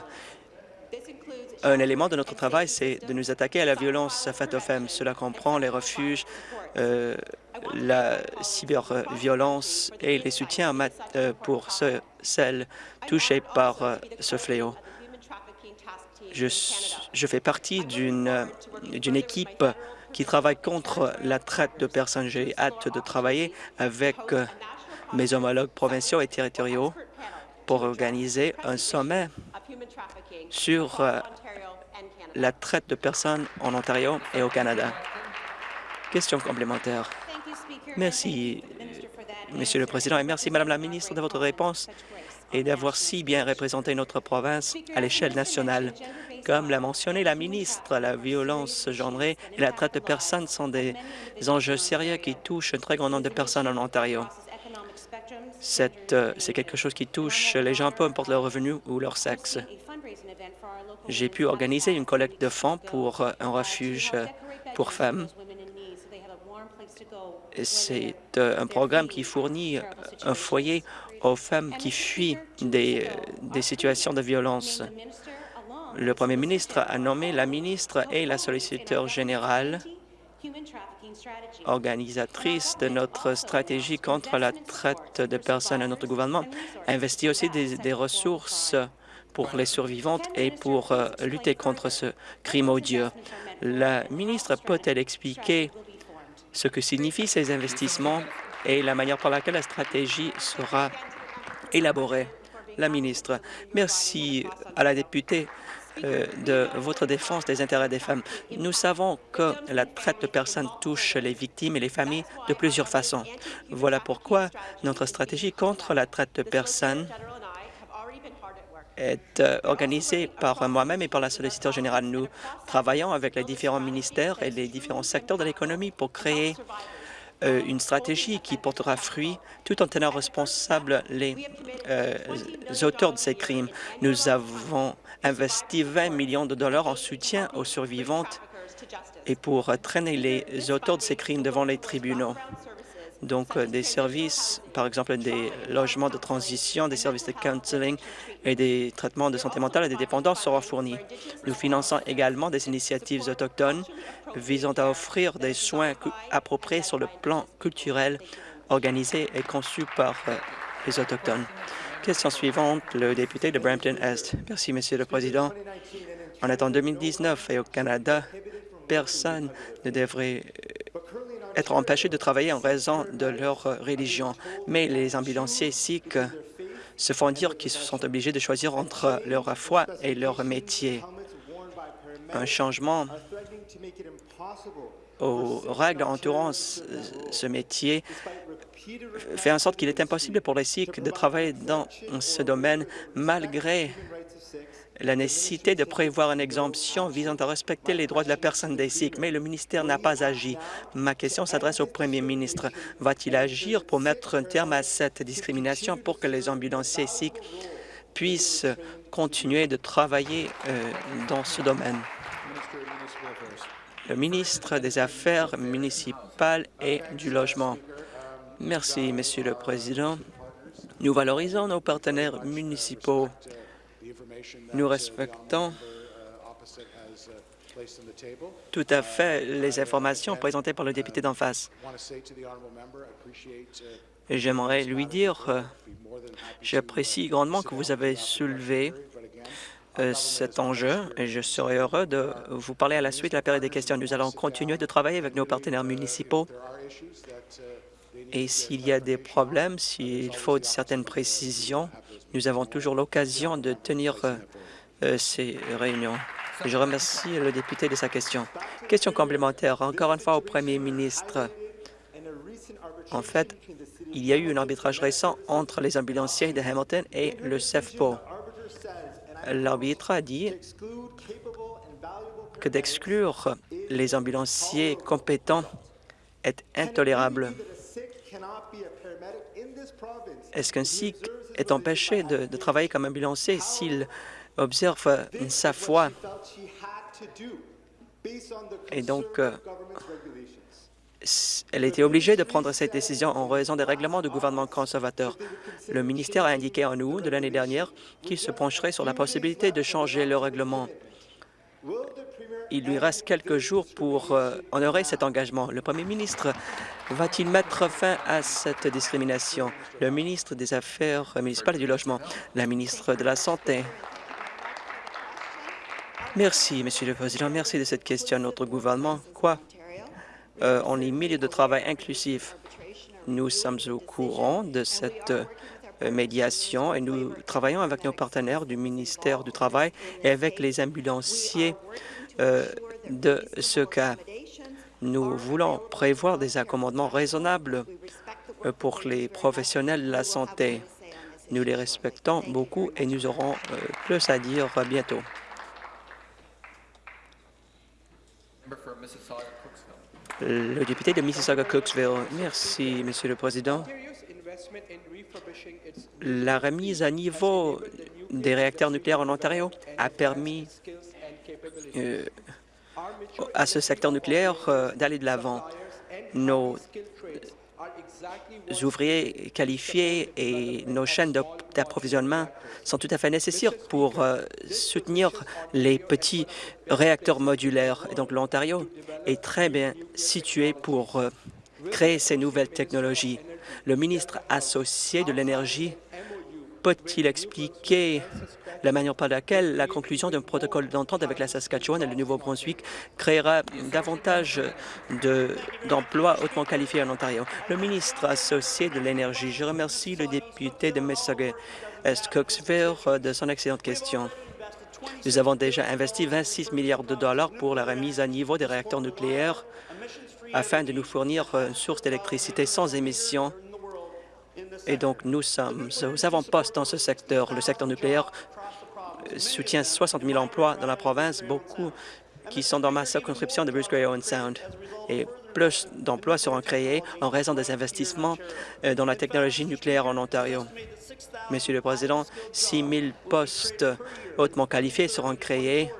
Un élément de notre travail, c'est de nous attaquer à la violence faite aux femmes. Cela comprend les refuges, euh, la cyberviolence et les soutiens euh, pour ceux, celles touchées par euh, ce fléau. Je, fais partie d'une équipe qui travaille contre la traite de personnes. J'ai hâte de travailler avec mes homologues provinciaux et territoriaux pour organiser un sommet sur la traite de personnes en Ontario et au Canada. Question complémentaire. Merci, Monsieur le Président, et merci, Madame la ministre, de votre réponse et d'avoir si bien représenté notre province à l'échelle nationale. Comme l'a mentionné la ministre, la violence genrée et la traite de personnes sont des enjeux sérieux qui touchent un très grand nombre de personnes en Ontario. Euh, c'est quelque chose qui touche les gens, peu importe leur revenu ou leur sexe. J'ai pu organiser une collecte de fonds pour euh, un refuge euh, pour femmes. C'est un programme qui fournit un foyer aux femmes qui fuient des, des situations de violence. Le premier ministre a nommé la ministre et la solliciteur générale organisatrice de notre stratégie contre la traite de personnes à notre gouvernement, investit aussi des, ressources pour les survivantes et pour euh, lutter contre ce crime odieux. La ministre peut-elle expliquer ce que signifient ces investissements et la manière par laquelle la stratégie sera élaborée? La ministre, merci à la députée euh, de votre défense des intérêts des femmes. Nous savons que la traite de personnes touche les victimes et les familles de plusieurs façons. Voilà pourquoi notre stratégie contre la traite de personnes est euh, organisée par moi-même et par la solliciteur générale. Nous travaillons avec les différents ministères et les différents secteurs de l'économie pour créer euh, une stratégie qui portera fruit tout en tenant responsables les, les auteurs de ces crimes. Nous avons investi 20 millions de dollars en soutien aux survivantes et pour traîner les auteurs de ces crimes devant les tribunaux. Donc, euh, des services, par exemple des logements de transition, des services de counseling et des traitements de santé mentale et des dépendants seront fournis. Nous finançons également des initiatives autochtones visant à offrir des soins appropriés sur le plan culturel organisés et conçus par euh, les Autochtones. Question suivante, le député de Brampton-Est. Merci, Monsieur le Président. On est en 2019 et au Canada, personne ne devrait euh, être empêché de travailler en raison de leur religion. Mais les ambulanciers sikhs se font dire qu'ils sont obligés de choisir entre leur foi et leur métier. Un changement aux règles entourant ce métier fait en sorte qu'il est impossible pour les Sikhs de travailler dans ce domaine malgré la nécessité de prévoir une exemption visant à respecter les droits de la personne des Sikhs, mais le ministère n'a pas agi. Ma question s'adresse au premier ministre. Va-t-il agir pour mettre un terme à cette discrimination pour que les ambulanciers Sikhs puissent continuer de travailler euh, dans ce domaine? Le ministre des Affaires municipales et du Logement. Merci, Monsieur le Président. Nous valorisons nos partenaires municipaux nous respectons tout à fait les informations présentées par le député d'en face. J'aimerais lui dire, euh, j'apprécie grandement que vous avez soulevé euh, cet enjeu et je serai heureux de vous parler à la suite de la période des questions. Nous allons continuer de travailler avec nos partenaires municipaux et s'il y a des problèmes, s'il faut certaines précisions, nous avons toujours l'occasion de tenir euh, euh, ces réunions. Je remercie le député de sa question. Question complémentaire, encore une fois au premier ministre. En fait, il y a eu un arbitrage récent entre les ambulanciers de Hamilton et le CEFPO. L'arbitre a dit que d'exclure les ambulanciers compétents est intolérable. Est-ce qu'un Sikh est empêché de, travailler comme ambulancier s'il observe sa foi? Et donc, euh, elle était obligée de prendre cette décision en raison des règlements du gouvernement conservateur. Le ministère a indiqué en août de l'année dernière qu'il se pencherait sur la possibilité de changer le règlement. Il lui reste quelques jours pour euh, honorer cet engagement. Le premier ministre va-t-il mettre fin à cette discrimination? Le ministre des Affaires municipales et du Logement, la ministre de la Santé. Merci, Monsieur le Président. Merci de cette question. Notre gouvernement, quoi? Euh, on est milieu de travail inclusif. Nous sommes au courant de cette euh, médiation et nous travaillons avec nos partenaires du ministère du Travail et avec les ambulanciers euh, de ce cas. Nous voulons prévoir des accommodements raisonnables euh, pour les professionnels de la santé. Nous les respectons beaucoup et nous aurons euh, plus à dire bientôt. Le député de Mississauga-Cooksville. Merci, Monsieur le Président. La remise à niveau des réacteurs nucléaires en Ontario a permis euh, à ce secteur nucléaire euh, d'aller de l'avant. Nos ouvriers qualifiés et nos chaînes d'approvisionnement sont tout à fait nécessaires pour euh, soutenir les petits réacteurs modulaires. Et donc, l'Ontario est très bien situé pour créer ces nouvelles technologies. Le ministre associé de l'Énergie peut-il expliquer la manière par laquelle la conclusion d'un protocole d'entente avec la Saskatchewan et le Nouveau-Brunswick créera davantage d'emplois hautement qualifiés en Ontario? Le ministre associé de l'Énergie, je remercie le député de Mississauga-Est Cooksville de son excellente question. Nous avons déjà investi 26 milliards de dollars pour la remise à niveau des réacteurs nucléaires afin de nous fournir une source d'électricité sans émissions et donc, nous sommes aux avant-postes dans ce secteur. Le secteur nucléaire soutient 60 000 emplois dans la province, beaucoup qui sont dans ma circonscription de Bruce Gray Owen Sound. Et plus d'emplois seront créés en raison des investissements euh, dans la technologie nucléaire en Ontario. Monsieur le Président, 6 000 postes hautement qualifiés seront créés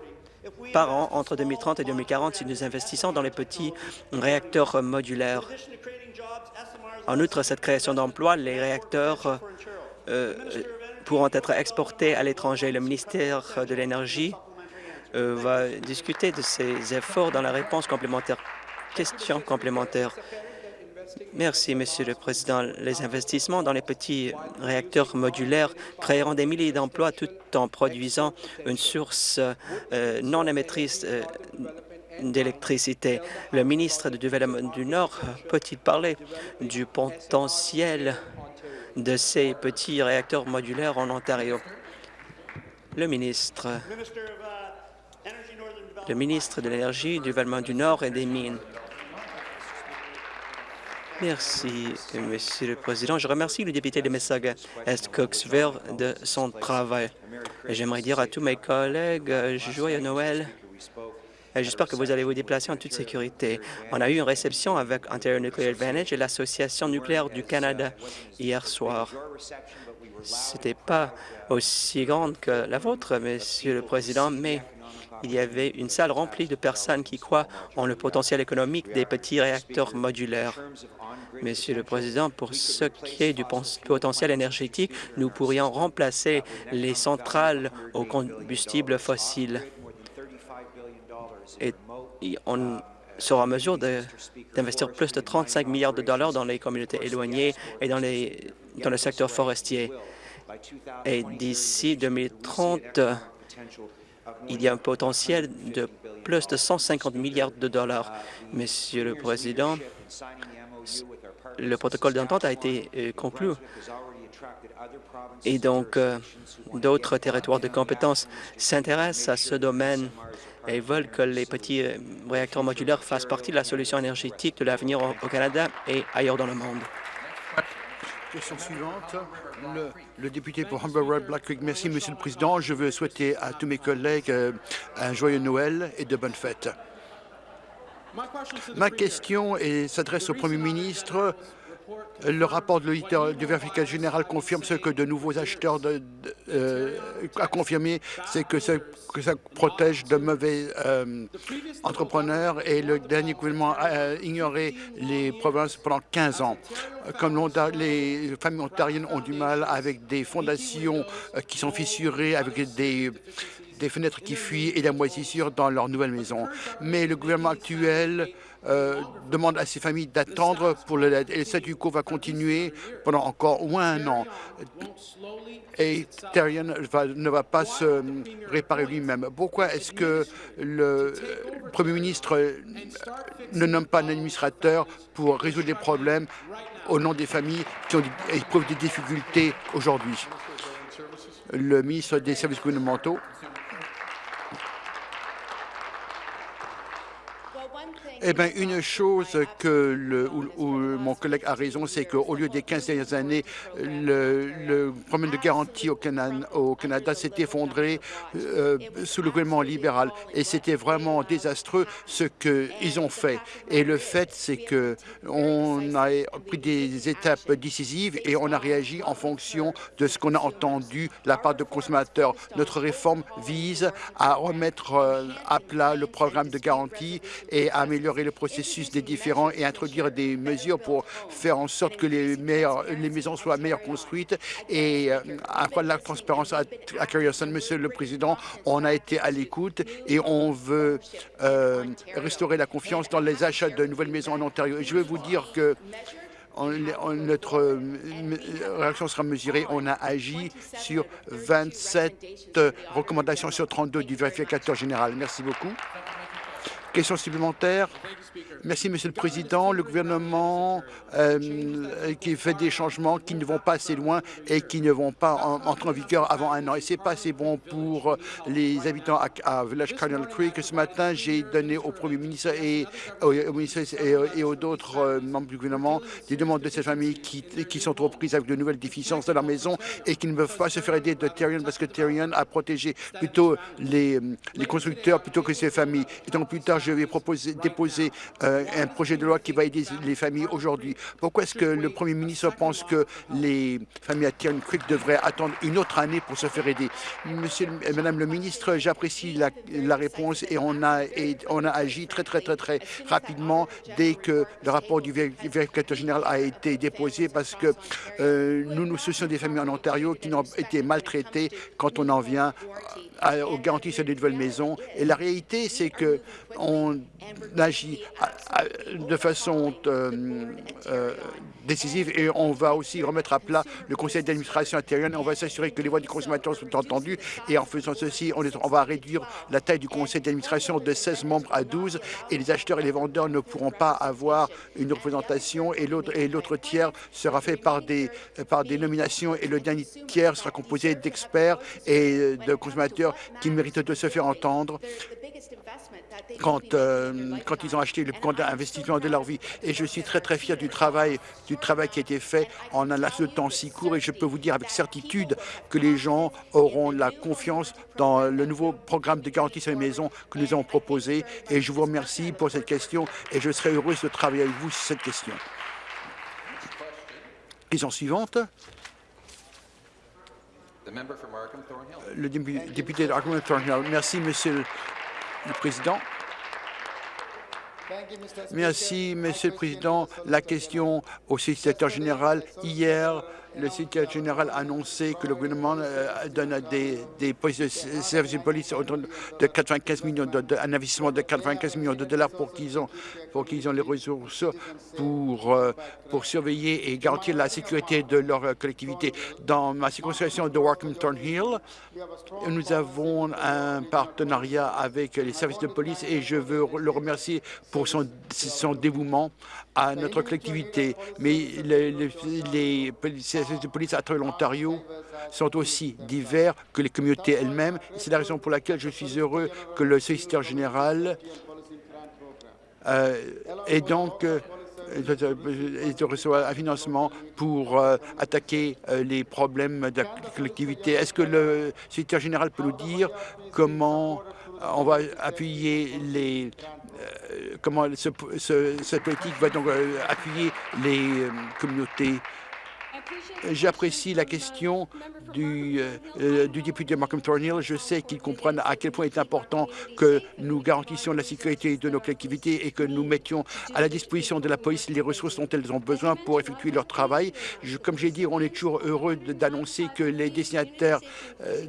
par an entre 2030 et 2040 si nous investissons dans les petits réacteurs modulaires. En outre, cette création d'emplois, les réacteurs euh, pourront être exportés à l'étranger. Le ministère de l'Énergie euh, va discuter de ces efforts dans la réponse complémentaire. Question complémentaire. Merci, Monsieur le Président. Les investissements dans les petits réacteurs modulaires créeront des milliers d'emplois tout en produisant une source euh, non émettrice euh, d'électricité. Le ministre du Développement du Nord peut-il parler du potentiel de ces petits réacteurs modulaires en Ontario? Le ministre, le ministre de l'Énergie, du Développement du Nord et des Mines. Merci, Monsieur le Président. Je remercie le député de Mississauga-Est Cooksville de son travail. J'aimerais dire à tous mes collègues joyeux Noël. J'espère que vous allez vous déplacer en toute sécurité. On a eu une réception avec Ontario Nuclear Advantage et l'Association nucléaire du Canada hier soir. Ce n'était pas aussi grande que la vôtre, Monsieur le Président, mais il y avait une salle remplie de personnes qui croient en le potentiel économique des petits réacteurs modulaires. Monsieur le Président, pour ce qui est du potentiel énergétique, nous pourrions remplacer les centrales au combustible fossile. Et on sera en mesure d'investir plus de 35 milliards de dollars dans les communautés éloignées et dans, les, dans le secteur forestier. Et d'ici 2030, il y a un potentiel de plus de 150 milliards de dollars. Monsieur le Président, le protocole d'entente a été euh, conclu et donc euh, d'autres territoires de compétences s'intéressent à ce domaine et veulent que les petits euh, réacteurs modulaires fassent partie de la solution énergétique de l'avenir au Canada et ailleurs dans le monde. Question suivante, le, député pour Humber Road Black Creek. Merci, Monsieur le Président. Je veux souhaiter à tous mes collègues un joyeux Noël et de bonnes fêtes. Ma question s'adresse au Premier ministre. Le rapport de l'auditeur du vérificateur général confirme ce que de nouveaux acheteurs de, euh, a confirmé, c'est que, ça, protège de mauvais euh, entrepreneurs et le dernier gouvernement a ignoré les provinces pendant 15 ans. Comme les familles ontariennes ont du mal avec des fondations euh, qui sont fissurées, avec des des fenêtres qui fuient et la moisissure dans leur nouvelle maison. Mais le gouvernement actuel euh, demande à ces familles d'attendre pour le Et le statu quo va continuer pendant encore au moins un an. Et Terrien ne va pas se réparer lui-même. Pourquoi est-ce que le Premier ministre ne nomme pas un administrateur pour résoudre les problèmes au nom des familles qui éprouvent des difficultés aujourd'hui? Le ministre des services gouvernementaux. Eh bien, une chose que le, où, mon collègue a raison, c'est qu'au lieu des 15 dernières années, le, problème de garantie au Canada, s'est effondré euh, sous le gouvernement libéral. Et c'était vraiment désastreux ce qu'ils ont fait. Et le fait, c'est qu'on a pris des étapes décisives et on a réagi en fonction de ce qu'on a entendu de la part de consommateurs. Notre réforme vise à remettre euh, à plat le programme de garantie et à améliorer le processus des différents et introduire des mesures pour faire en sorte que les, maisons soient meilleures construites et euh, de la transparence à, à Monsieur le Président, on a été à l'écoute et on veut euh, restaurer la confiance dans les achats de nouvelles maisons en Ontario. je veux vous dire que notre euh, réaction sera mesurée. On a agi sur 27 recommandations sur 32 du vérificateur général. Merci beaucoup. Question supplémentaire Merci, Monsieur le Président. Le gouvernement euh, qui fait des changements qui ne vont pas assez loin et qui ne vont pas entrer en vigueur avant un an. Et c'est pas assez bon pour les habitants à, Village Cardinal Creek. Ce matin, j'ai donné au Premier ministre et, aux d'autres euh, membres du gouvernement des demandes de ces familles qui, sont trop prises avec de nouvelles déficiences de leur maison et qui ne peuvent pas se faire aider de Terrien parce que Terrien a protégé plutôt les, les constructeurs plutôt que ces familles. Et donc plus tard, je vais proposer, déposer euh, un projet de loi qui va aider les familles aujourd'hui. Pourquoi est-ce que le Premier ministre pense que les familles à Tiernan Creek devraient attendre une autre année pour se faire aider? Monsieur, Madame le ministre, j'apprécie la, réponse et on a, on a agi très, très, très, très rapidement dès que le rapport du vérificateur général a été déposé parce que euh, nous nous soucions des familles en Ontario qui n'ont été maltraitées quand on en vient aux garanties sur les nouvelles maisons. Et la réalité, c'est que on agit de façon euh, euh, décisive. Et on va aussi remettre à plat le conseil d'administration intérieure. Et on va s'assurer que les voix du consommateur sont entendues. Et en faisant ceci, on, on va réduire la taille du conseil d'administration de 16 membres à 12 et les acheteurs et les vendeurs ne pourront pas avoir une représentation. Et l'autre tiers sera fait par des, par des nominations. Et le dernier tiers sera composé d'experts et de consommateurs qui méritent de se faire entendre quand, euh, quand ils ont acheté le compte d'investissement de leur vie. Et je suis très, très fier du travail, du travail qui a été fait en un laps de temps si court. Et je peux vous dire avec certitude que les gens auront la confiance dans le nouveau programme de garantie sur les maisons que nous avons proposé. Et je vous remercie pour cette question et je serai heureuse de travailler avec vous sur cette question. Question suivante. Le député d'Arkham Thornhill. Merci, Monsieur Merci, Monsieur le Président. La question au secrétaire général. Hier, le secrétaire général a annoncé que le gouvernement euh, donne des, des services de police de 95 millions de, un investissement de 95 millions de dollars pour qu'ils ont pour qu'ils ont les ressources pour euh, pour surveiller et garantir la sécurité de leur collectivité. Dans ma circonscription de Warkham Thornhill, nous avons un partenariat avec les services de police et je veux le remercier pour son dévouement à notre collectivité. Mais les, les, services de police à travers l'Ontario sont aussi divers que les communautés elles-mêmes. C'est la raison pour laquelle je suis heureux que le solliciteur général euh, ait donc euh, de recevoir un financement pour euh, attaquer euh, les problèmes de la collectivité. Est-ce que le secrétaire général peut nous dire comment on va appuyer les comment ce, ce, cette politique va donc euh, appuyer les euh, communautés? J'apprécie la question du, euh, du député Malcolm Thornhill. Je sais qu'il comprenne à quel point il est important que nous garantissions la sécurité de nos collectivités et que nous mettions à la disposition de la police les ressources dont elles ont besoin pour effectuer leur travail. Comme j'ai dit, on est toujours heureux d'annoncer que les destinataires euh,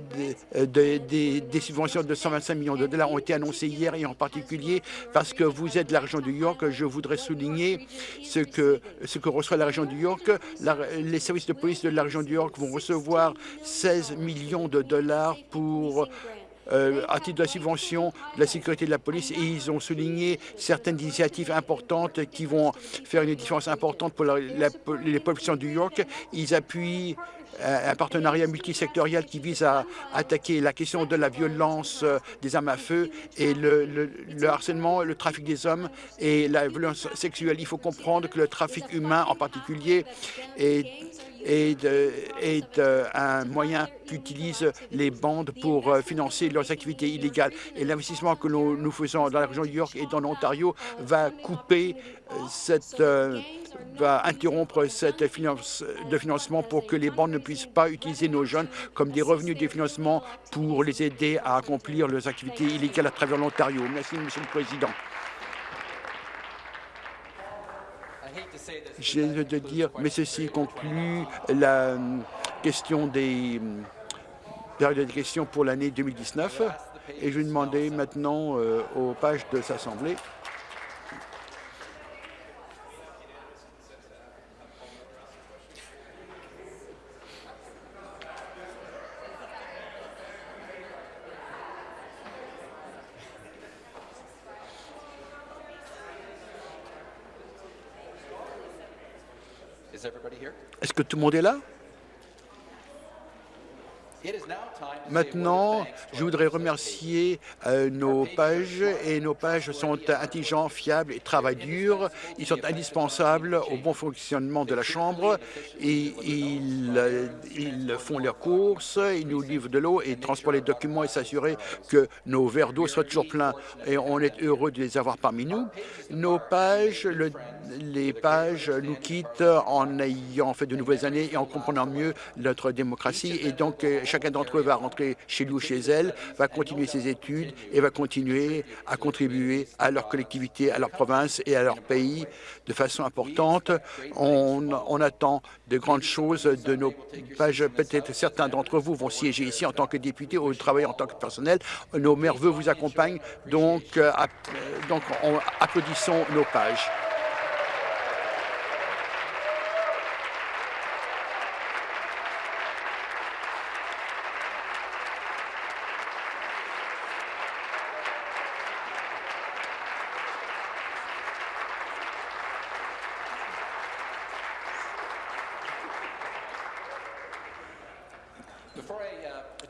de, de, de, des subventions de 125 millions de dollars ont été annoncés hier et en particulier parce que vous êtes de la région du York, je voudrais souligner ce que, ce que reçoit la région du York. Les services de police de la région du York vont recevoir 16 millions de dollars pour euh, à titre de subvention de la sécurité de la police et ils ont souligné certaines initiatives importantes qui vont faire une différence importante pour la, la, les populations du York. Ils appuient euh, un partenariat multisectoriel qui vise à attaquer la question de la violence euh, des armes à feu et le, le harcèlement, le trafic des hommes et la violence sexuelle. Il faut comprendre que le trafic humain en particulier est est, un moyen qu'utilisent les bandes pour euh, financer leurs activités illégales. Et l'investissement que nous, nous, faisons dans la région de York et dans l'Ontario va couper euh, cette... Euh, va interrompre cette finance de financement pour que les banques ne puissent pas utiliser nos jeunes comme des revenus de financement pour les aider à accomplir leurs activités illégales à travers l'Ontario. Merci, Monsieur le Président. J'ai de dire, mais ceci conclut la euh, question des euh, périodes de questions pour l'année 2019. Et je vais demander maintenant euh, aux pages de s'Assemblée Est-ce que tout le monde est là? Maintenant, je voudrais remercier euh, nos pages et nos pages sont intelligents, fiables et travaillent dur. Ils sont indispensables au bon fonctionnement de la Chambre et ils, euh, ils font leurs courses, ils nous livrent de l'eau et transportent les documents et s'assurer que nos verres d'eau soient toujours pleins. Et on est heureux de les avoir parmi nous. Nos pages, le, les pages nous quittent en ayant fait de nouvelles années et en comprenant mieux notre démocratie. Et donc, euh, chacun d'entre eux va rentrer chez lui chez elle, va continuer ses études et va continuer à contribuer à leur collectivité, à leur province et à leur pays de façon importante. On, attend de grandes choses de nos pages. Peut-être certains d'entre vous vont siéger ici en tant que députés ou travailler en tant que personnel. Nos merveilleux vous accompagnent, donc, euh, on, applaudissons nos pages.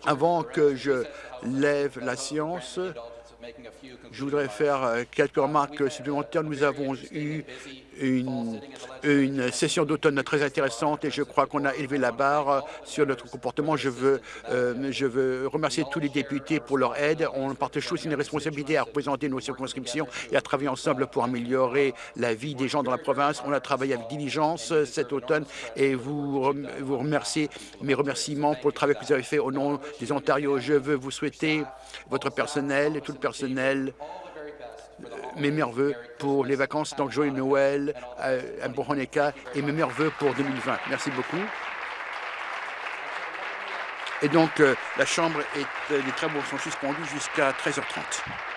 Avant que je lève la science, je voudrais faire euh, quelques remarques supplémentaires. Nous avons eu une, session d'automne très intéressante et je crois qu'on a élevé la barre sur notre comportement. Je veux, euh, je veux remercier tous les députés pour leur aide. On partage tous une responsabilité à représenter nos circonscriptions et à travailler ensemble pour améliorer la vie des gens dans la province. On a travaillé avec diligence cet automne et vous, vous remercier mes remerciements pour le travail que vous avez fait au nom des Ontario. Je veux vous souhaiter, votre personnel et tout le personnel, mes meilleurs voeux pour les vacances, donc joyeux Noël, euh, un bon Hanukkah et mes meilleurs voeux pour 2020. Merci beaucoup. Et donc, euh, la Chambre et les travaux sont suspendus jusqu'à 13h30.